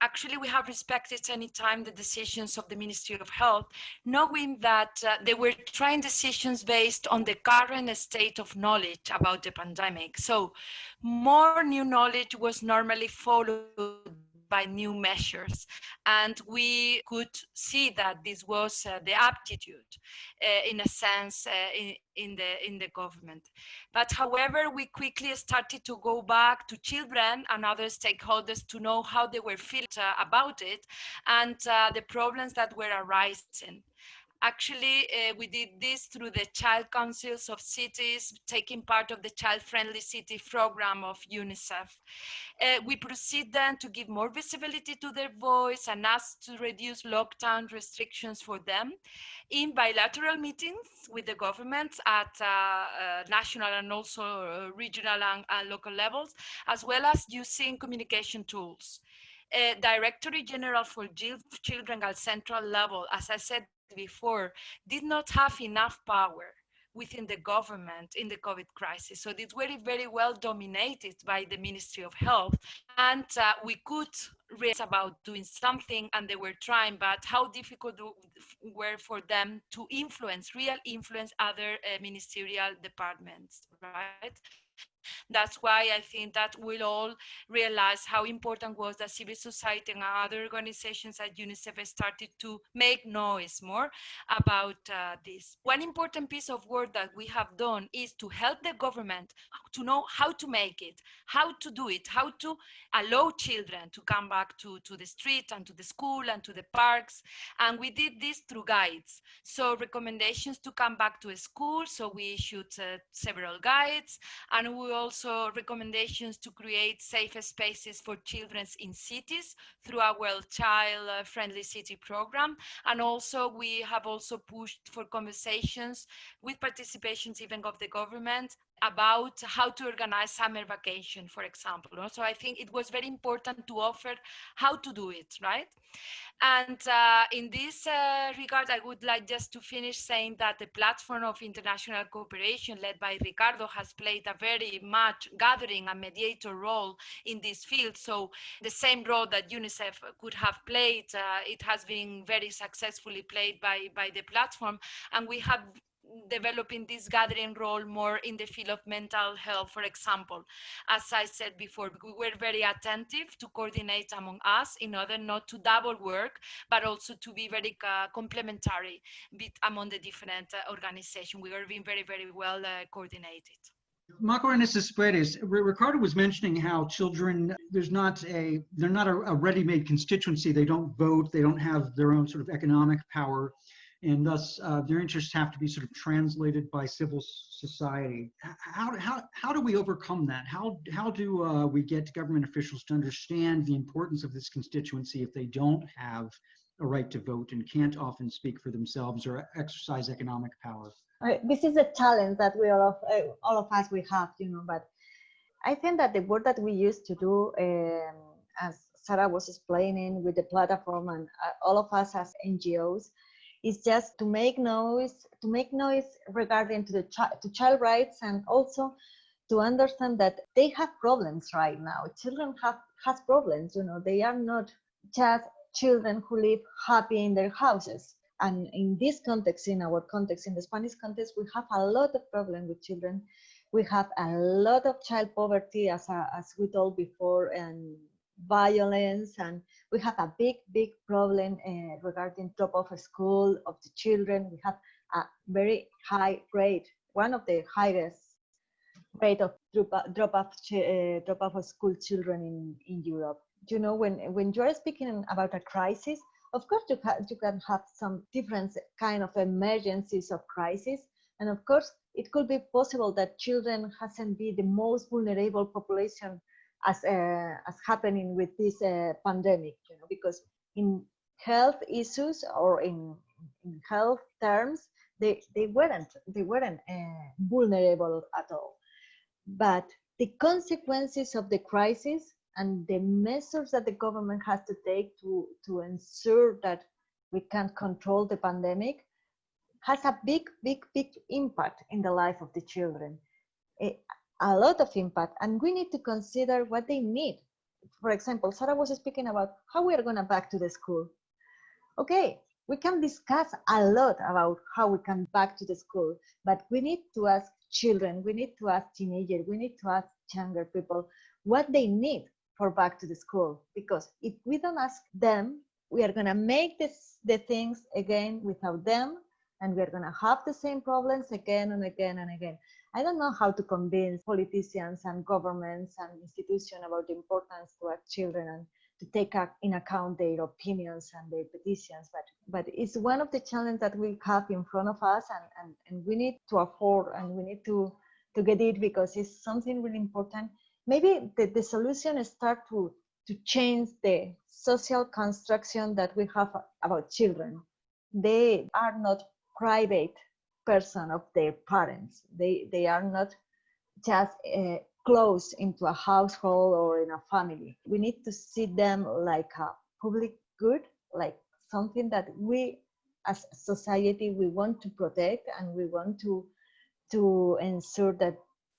actually we have respected any time the decisions of the Ministry of Health, knowing that uh, they were trying decisions based on the current state of knowledge about the pandemic. So more new knowledge was normally followed by new measures. And we could see that this was uh, the aptitude, uh, in a sense, uh, in, in, the, in the government. But however, we quickly started to go back to children and other stakeholders to know how they were feeling uh, about it and uh, the problems that were arising. Actually, uh, we did this through the Child Councils of Cities, taking part of the Child Friendly City program of UNICEF. Uh, we proceed then to give more visibility to their voice and ask to reduce lockdown restrictions for them in bilateral meetings with the governments at uh, uh national and also uh, regional and, local levels, as well as using communication tools. Uh, Directory General for Children at central level, as I said before, did not have enough power within the government in the COVID crisis. So it's very, very well dominated by the Ministry of Health. And uh, we could raise about doing something and they were trying, but how difficult were for them to influence, real influence other uh, ministerial departments, right? That's why I think that we'll all realize how important was that civil society and other organizations at UNICEF started to make noise more about uh, this. One important piece of work that we have done is to help the government to know how to make it, how to do it, how to allow children to come back to, to the street and to the school and to the parks. And we did this through guides. So recommendations to come back to school. So we issued uh, several guides and we also recommendations to create safe spaces for children in cities through our child uh, friendly city program. And also we have also pushed for conversations with participations even of the government about how to organize summer vacation, for example. So I think it was very important to offer how to do it, right? And uh, in this uh, regard, I would like just to finish saying that the platform of international cooperation led by Ricardo has played a very much gathering and mediator role in this field. So the same role that UNICEF could have played, uh, it has been very successfully played by, by the platform. And we have developing this gathering role more in the field of mental health, for example. As I said before, we were very attentive to coordinate among us in order not to double work, but also to be very uh, complementary among the different uh, organizations. We were being very, very well uh, coordinated. Macarena Cespedes, Ricardo was mentioning how children, there's not a, they're not a, a ready-made constituency. They don't vote. They don't have their own sort of economic power and thus uh, their interests have to be sort of translated by civil society. How, how, how do we overcome that? How, how do uh, we get government officials to understand the importance of this constituency if they don't have a right to vote and can't often speak for themselves or exercise economic power? This is a challenge that we all of, uh, all of us we have, you know, but I think that the work that we used to do, um, as Sarah was explaining with the platform and uh, all of us as NGOs, is just to make noise to make noise regarding to the ch- to child rights and also to understand that they have problems right now. Children have has problems you know they are not just children who live happy in their houses. And in this context in our context in the spanish context we have a lot of problem with children. We have a lot of child poverty as, as we told before and violence and we have a big big problem uh, regarding drop off school of the children. We have a very high rate one of the highest rate of drop, drop off uh, drop off of school children in in europe. You know when when you're speaking about a crisis of course you, you can have some different kind of emergencies of crisis and of course it could be possible that children hasn't be the most vulnerable population as uh, as happening with this uh, pandemic you know because in health issues or in, in health terms they they weren't they weren't uh, vulnerable at all. But the consequences of the crisis and the measures that the government has to take to to ensure that we can't control the pandemic has a big big big impact in the life of the children. It, a lot of impact and we need to consider what they need. For example sarah was speaking about how we are going to back to the school. Okay we can discuss a lot about how we can back to the school but we need to ask children we need to ask teenagers we need to ask younger people what they need for back to the school because if we don't ask them we are going to make this the things again without them and we're going to have the same problems again and again and again I don't know how to convince politicians and governments and institutions about the importance to our children and to take in account their opinions and their petitions. But but it's one of the challenges that we have in front of us, and, and, and we need to afford and we need to to get it because it's something really important. Maybe the, the solution is start to to change the social construction that we have about children. They are not private person of their parents. They they are not just uh, close into a household or in a family. We need to see them like a public good, like something that we as a society we want to protect and we want to to ensure that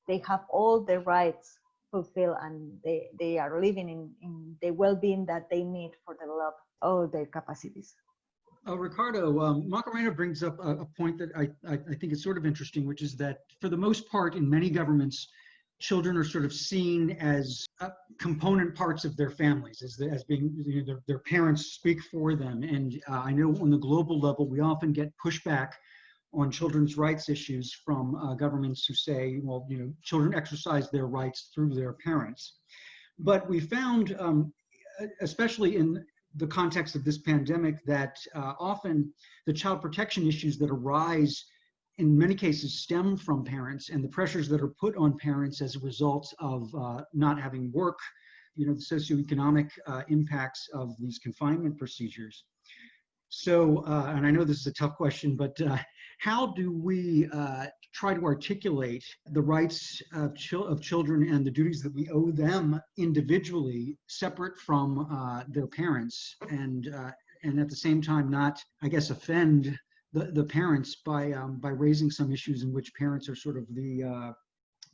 they have all the rights fulfilled and they, they are living in, in the well-being that they need for the develop all their capacities. Uh, Ricardo, um, Macarena brings up a, a point that I, I, I, think is sort of interesting, which is that for the most part, in many governments, children are sort of seen as uh, component parts of their families, as, the, as being you know, their, their parents speak for them. And uh, I know on the global level, we often get pushback on children's rights issues from uh, governments who say, well, you know, children exercise their rights through their parents. But we found, um, especially in the context of this pandemic, that uh, often the child protection issues that arise in many cases stem from parents and the pressures that are put on parents as a result of uh, not having work, you know, the socioeconomic uh, impacts of these confinement procedures. So, uh, and I know this is a tough question, but uh, how do we uh, try to articulate the rights of, of, children and the duties that we owe them individually, separate from uh, their parents, and and at the same time not, I guess, offend the, the parents by um, by raising some issues in which parents are sort of the uh,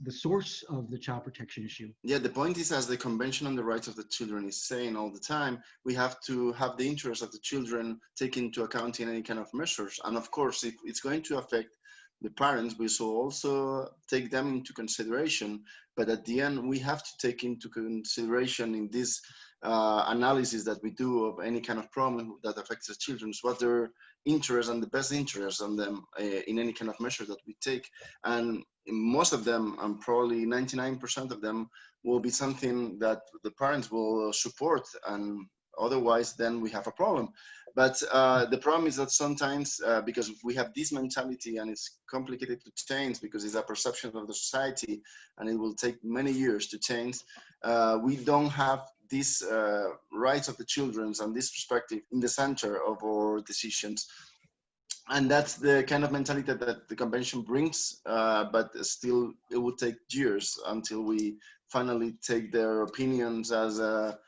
the source of the child protection issue. Yeah, the point is, as the Convention on the Rights of the Children is saying all the time, we have to have the interests of the children taken into account in any kind of measures. And of course, if it's going to affect the parents, we should also take them into consideration. But at the end, we have to take into consideration in this uh, analysis that we do of any kind of problem that affects the children, what their interest and the best interest on them uh, in any kind of measure that we take. And most of them, and probably 99% of them, will be something that the parents will support and otherwise then we have a problem. But uh, the problem is that sometimes, uh, because we have this mentality and it's complicated to change because it's a perception of the society and it will take many years to change, uh, we don't have these uh, rights of the children and this perspective in the center of our decisions. And that's the kind of mentality that the convention brings, uh, but still it will take years until we finally take their opinions as a,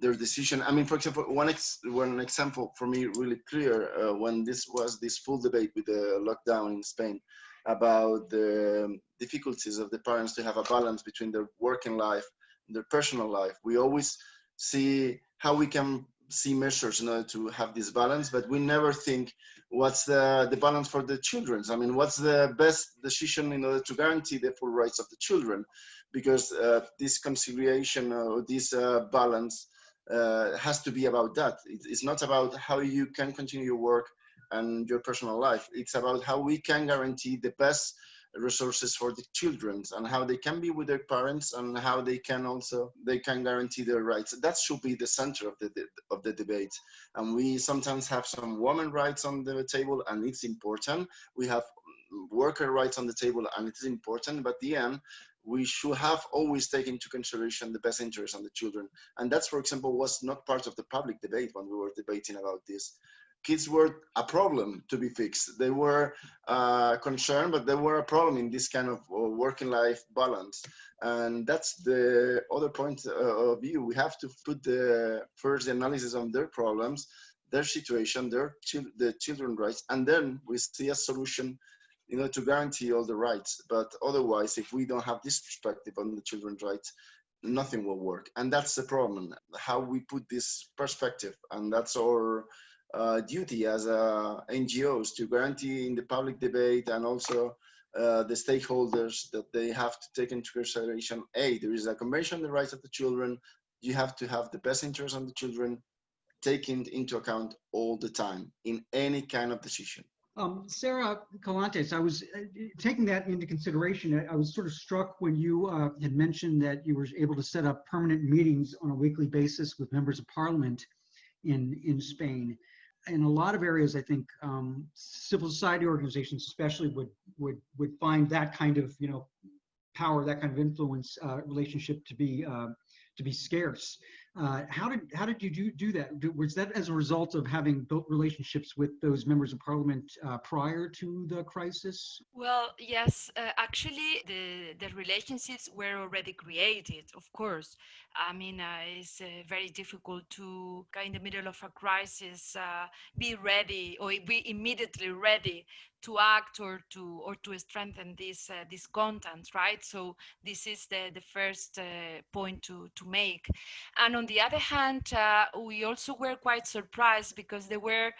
their decision. I mean, for example, one, ex one example for me really clear uh, when this was this full debate with the lockdown in Spain about the difficulties of the parents to have a balance between their working life and their personal life. We always see how we can see measures in order to have this balance, but we never think what's the, the balance for the children. I mean, what's the best decision in order to guarantee the full rights of the children? Because uh, this conciliation or this uh, balance uh, has to be about that. It's not about how you can continue your work and your personal life. It's about how we can guarantee the best resources for the children and how they can be with their parents and how they can also they can guarantee their rights that should be the center of the of the debate and we sometimes have some women rights on the table and it's important we have worker rights on the table and it is important but the end we should have always taken into consideration the best interest of the children and that's for example was not part of the public debate when we were debating about this kids were a problem to be fixed. They were uh, concerned, but they were a problem in this kind of uh, working life balance. And that's the other point uh, of view. We have to put the first analysis on their problems, their situation, their the children rights, and then we see a solution you know, to guarantee all the rights. But otherwise, if we don't have this perspective on the children's rights, nothing will work. And that's the problem, how we put this perspective. And that's our uh, duty as uh, NGOs to guarantee in the public debate and also uh, the stakeholders that they have to take into consideration, A, there is a convention on the rights of the children, you have to have the best interest of the children taken into account all the time in any kind of decision. Um, Sarah Collantes, I was uh, taking that into consideration. I, I was sort of struck when you uh, had mentioned that you were able to set up permanent meetings on a weekly basis with members of parliament in, in Spain in a lot of areas, I think um, civil society organizations, especially, would would would find that kind of you know power, that kind of influence uh, relationship to be uh, to be scarce. Uh, how did how did you do do that? Was that as a result of having built relationships with those members of parliament uh, prior to the crisis? Well, yes. Uh, actually, the the relationships were already created. Of course, I mean uh, it's uh, very difficult to, in the middle of a crisis, uh, be ready or be immediately ready to act or to or to strengthen this uh, this content right? So this is the the first uh, point to to make. And on the other hand uh, we also were quite surprised because there were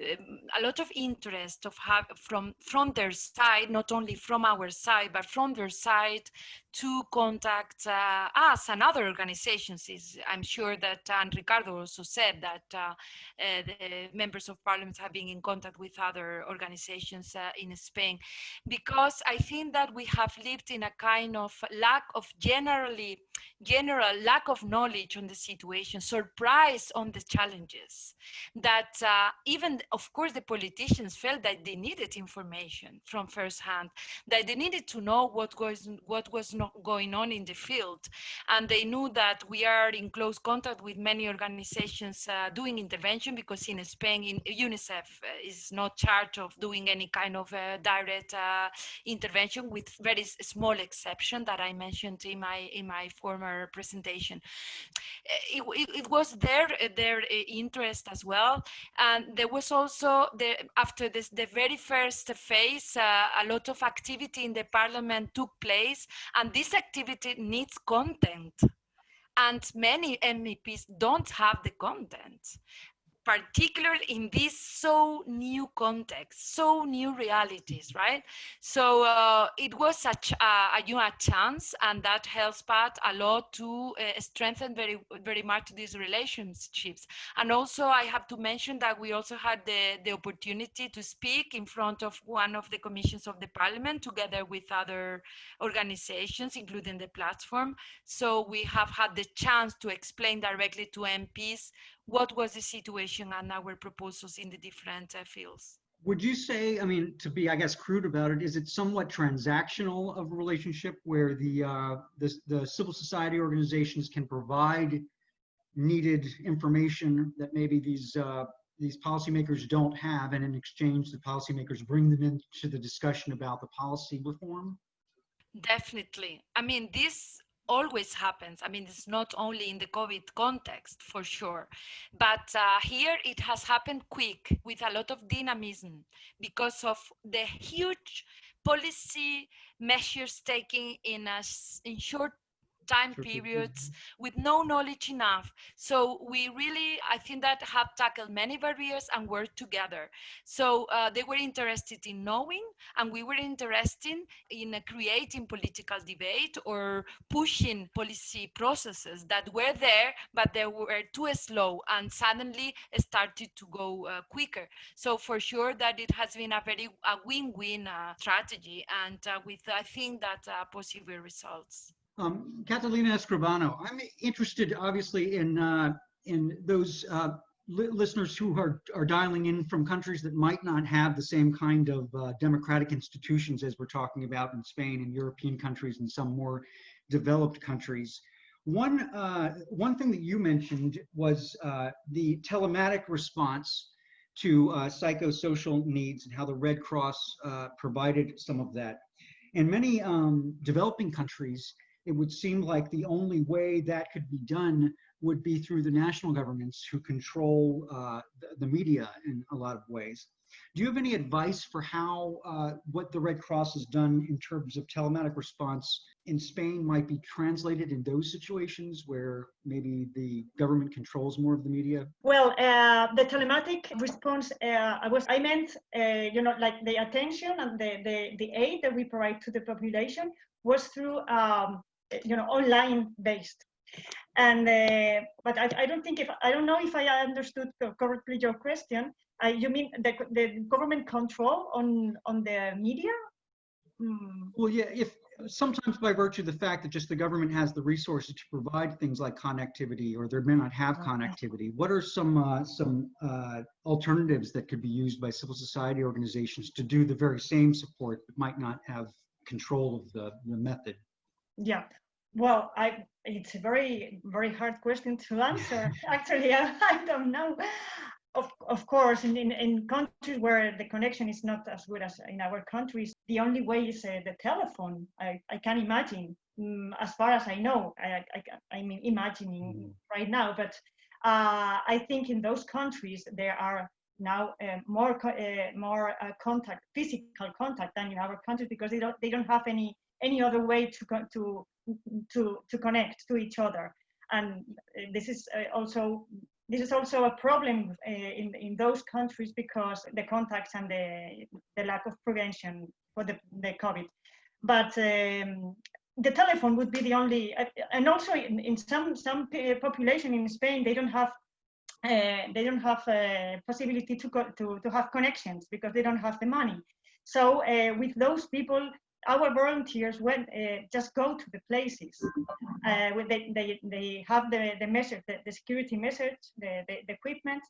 a lot of interest of have from from their side not only from our side but from their side to contact uh, us and other organizations. Is I'm sure that and Ricardo also said that uh, uh, the members of parliament have been in contact with other organizations uh, in Spain, because I think that we have lived in a kind of lack of generally general lack of knowledge on the situation, surprise on the challenges. That uh, even of course the politicians felt that they needed information from first hand, that they needed to know what was what was not going on in the field, and they knew that we are in close contact with many organizations uh, doing intervention because in Spain, in UNICEF uh, is not charged of doing any kind of uh, direct uh, intervention, with very small exception that I mentioned in my in my former presentation. It, it, it was their their interest as well, and there was also the after this the very first phase, uh, a lot of activity in the parliament took place, and this activity needs content. And many MEPs don't have the content particularly in this so new context, so new realities, right? So uh, it was such a, a, you know, a chance, and that helps Pat a lot to uh, strengthen very, very much these relationships. And also, I have to mention that we also had the, the opportunity to speak in front of one of the commissions of the parliament together with other organizations, including the platform. So we have had the chance to explain directly to MPs what was the situation and our proposals in the different uh, fields. Would you say, I mean, to be, I guess, crude about it, is it somewhat transactional of a relationship where the, uh, the, the civil society organizations can provide needed information that maybe these uh, these policymakers don't have, and in exchange, the policymakers bring them into the discussion about the policy reform? Definitely. I mean, this always happens. I mean, it's not only in the COVID context for sure, but uh, here it has happened quick with a lot of dynamism because of the huge policy measures taken in a in short time periods with no knowledge enough. So we really, I think that have tackled many barriers and worked together. So uh, they were interested in knowing and we were interested in uh, creating political debate or pushing policy processes that were there, but they were too slow and suddenly started to go uh, quicker. So for sure that it has been a very a win-win uh, strategy and uh, with I think that uh, possible results. Um, Catalina Escribano, I'm interested obviously in uh, in those uh, li listeners who are, are dialing in from countries that might not have the same kind of uh, democratic institutions as we're talking about in Spain and European countries and some more developed countries. One, uh, one thing that you mentioned was uh, the telematic response to uh, psychosocial needs and how the Red Cross provided some of that. In many um, developing countries, it would seem like the only way that could be done would be through the national governments who control uh, the, media in a lot of ways. Do you have any advice for how uh, what the Red Cross has done in terms of telematic response in Spain might be translated in those situations where maybe the government controls more of the media? Well, uh, the telematic response, uh, I was I meant uh, you know like the attention and the, the the aid that we provide to the population was through um, you know, online based. And uh, but I, I don't think if I don't know if I understood correctly your question. Uh, you mean the, the government control on on the media? Mm. Well, yeah. If sometimes by virtue of the fact that just the government has the resources to provide things like connectivity, or they may not have okay. connectivity. What are some uh, some uh, alternatives that could be used by civil society organizations to do the very same support but might not have control of the, the method? Yeah, well, I it's a very very hard question to answer. Actually, I, I, don't know. Of, of course, in, in, in, countries where the connection is not as good as in our countries, the only way is uh, the telephone. I, I can imagine, um, as far as I know, I, I, I mean, imagining mm. right now, but uh, I think in those countries there are now uh, more uh, more uh, contact, physical contact than in our countries because they don't they don't have any any other way to to to to connect to each other and this is uh, also this is also a problem uh, in in those countries because the contacts and the the lack of prevention for the the covid but um, the telephone would be the only, uh, and also in, in some some population in Spain, they don't have uh, they don't have a possibility to, to to have connections because they don't have the money. So uh, with those people, our volunteers went uh, just go to the places. Uh, when they, they they have the the the, the security measures, the, the, the equipment,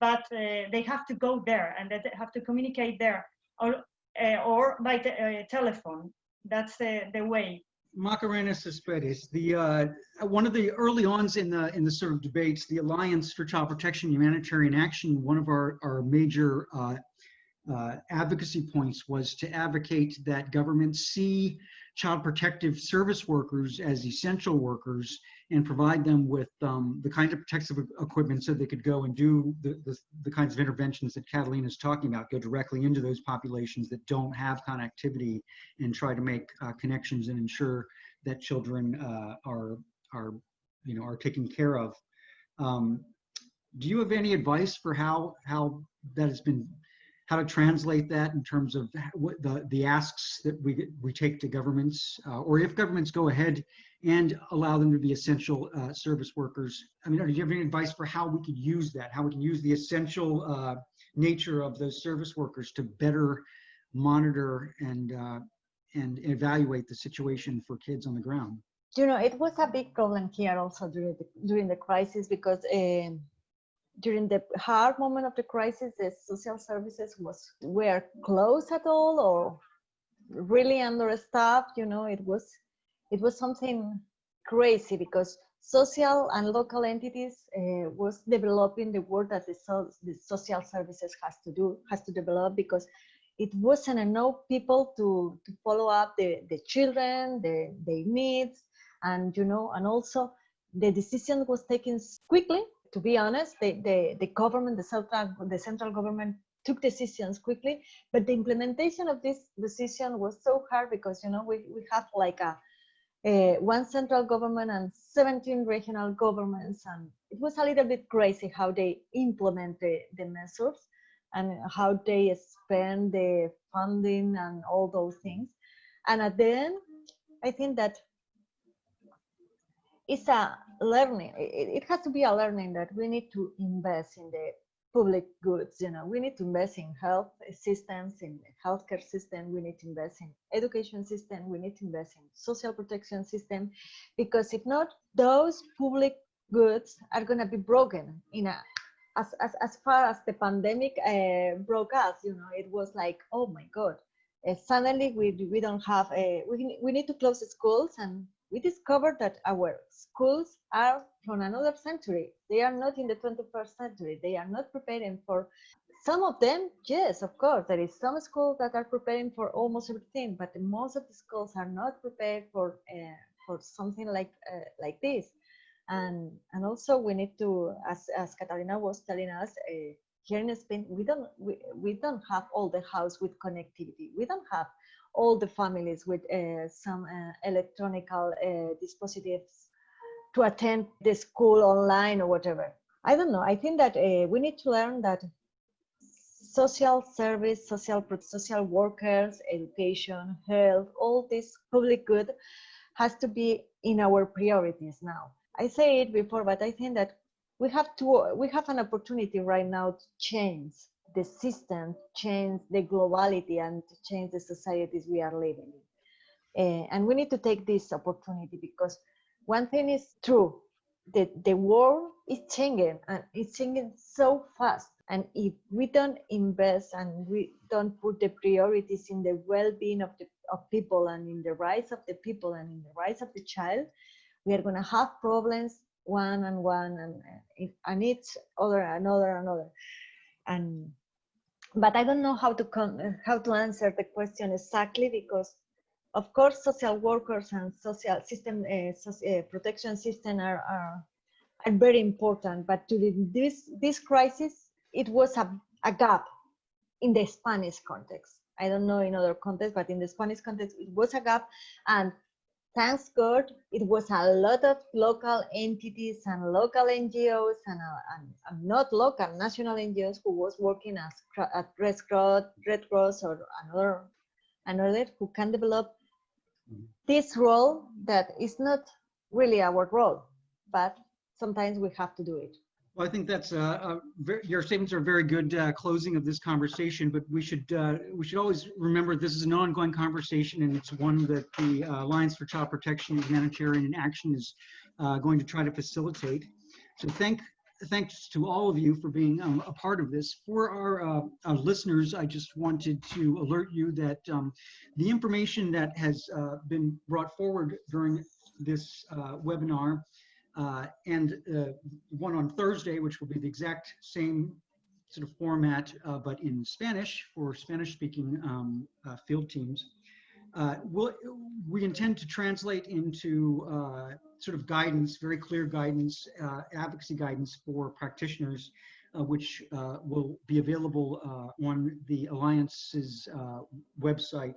but uh, they have to go there and they have to communicate there or uh, or by uh, telephone. That's the the way. Macarena Cespedes, the uh, one of the early ons in the in the sort of debates, the Alliance for Child Protection Humanitarian Action, one of our our major uh, advocacy points was to advocate that governments see child protective service workers as essential workers and provide them with um, the kinds of protective equipment so they could go and do the, the, the kinds of interventions that Catalina is talking about, go directly into those populations that don't have connectivity and try to make uh, connections and ensure that children uh, are, are, you know, are taken care of. Um, do you have any advice for how, how that has been how to translate that in terms of the, the asks that we, we take to governments, uh, or if governments go ahead and allow them to be essential uh, service workers. I mean, do you have any advice for how we could use that, how we can use the essential uh, nature of those service workers to better monitor and, uh, and evaluate the situation for kids on the ground? you know, it was a big problem here also during the, during the crisis because um, during the hard moment of the crisis, the social services was were closed at all or really understaffed. You know, it was it was something crazy because social and local entities uh, was developing the work that the, so, the social services has to do has to develop because it wasn't enough people to, to follow up the, the children, the, their needs, and you know, and also the decision was taken quickly. To be honest, the, the, the government, the central, the central government took decisions quickly, but the implementation of this decision was so hard because you know we, we have like a, a one central government and 17 regional governments, and it was a little bit crazy how they implement the, the measures and how they spend the funding and all those things. And at the end, I think that it's a learning. It, has to be a learning that we need to invest in the public goods. You know, we need to invest in health systems, in the healthcare system. We need to invest in education system. We need to invest in social protection system, because if not, those public goods are going to be broken in a as, as, as far as the pandemic uh, broke us, you know, it was like, oh my God, uh, suddenly we, we don't have, a, we, we need to close the schools and we discovered that our schools are from another century. They are not in the 21st century. They are not preparing for some of them. Yes, of course, there is some schools that are preparing for almost everything, but most of the schools are not prepared for uh, for something like uh, like this and and also we need to as as Catalina was telling us uh, here in Spain we don't we, we don't have all the house with connectivity we don't have all the families with uh, some uh, electronical uh, dispositives to attend the school online or whatever. I don't know. I think that we need to learn that social service social social workers education health all this public good has to be in our priorities now. I say it before, but I think that we have to we have an opportunity right now to change the system, change the globality, and change the societies we are living in. Uh, and we need to take this opportunity because one thing is true: the the world is changing, and it's changing so fast. And if we don't invest and we don't put the priorities in the well-being of the of people and in the rights of the people and in the rights of the child, we are going to have problems one and one and and each other another another and but i don't know how to come how to answer the question exactly because of course social workers and social system uh, social, uh, protection system are, are are very important but during this this crisis it was a, a gap in the spanish context. I don't know in other contexts but in the spanish context it was a gap and thanks God, it was a lot of local entities and local NGOs and, uh, and, and, not local national NGOs who was working as at Red Cross, Red Cross or another, another who can develop Mhm. this role that is not really our role, but sometimes we have to do it. Well, I think that's uh, uh, ver- your statements are a very good uh, closing of this conversation. But we should uh, we should always remember this is an ongoing conversation, and it's one that the uh, Alliance for Child Protection and Humanitarian Action is uh, going to try to facilitate. So thank thanks to all of you for being um, a part of this. For our, uh, our listeners, I just wanted to alert you that um, the information that has uh, been brought forward during this uh, webinar uh, and uh, one on Thursday, which will be the exact same sort of format, uh, but in Spanish for Spanish-speaking um, uh, field teams. Uh, we'll, we intend to translate into uh, sort of guidance, very clear guidance, advocacy guidance for practitioners, which will be available on the Alliance's website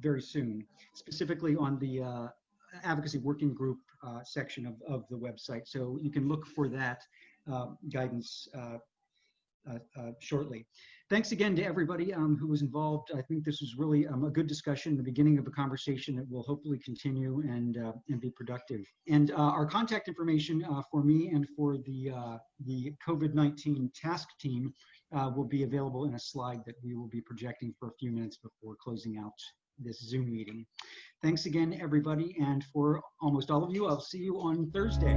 very soon, specifically on the advocacy working group uh, section of, of the website. So you can look for that uh, guidance uh, shortly. Thanks again to everybody um, who was involved. I think this was really um, a good discussion, the beginning of a conversation that will hopefully continue and uh, and be productive. And uh, our contact information uh, for me and for the the COVID-19 task team will be available in a slide that we will be projecting for a few minutes before closing out this Zoom meeting. Thanks again, everybody. And for almost all of you, I'll see you on Thursday.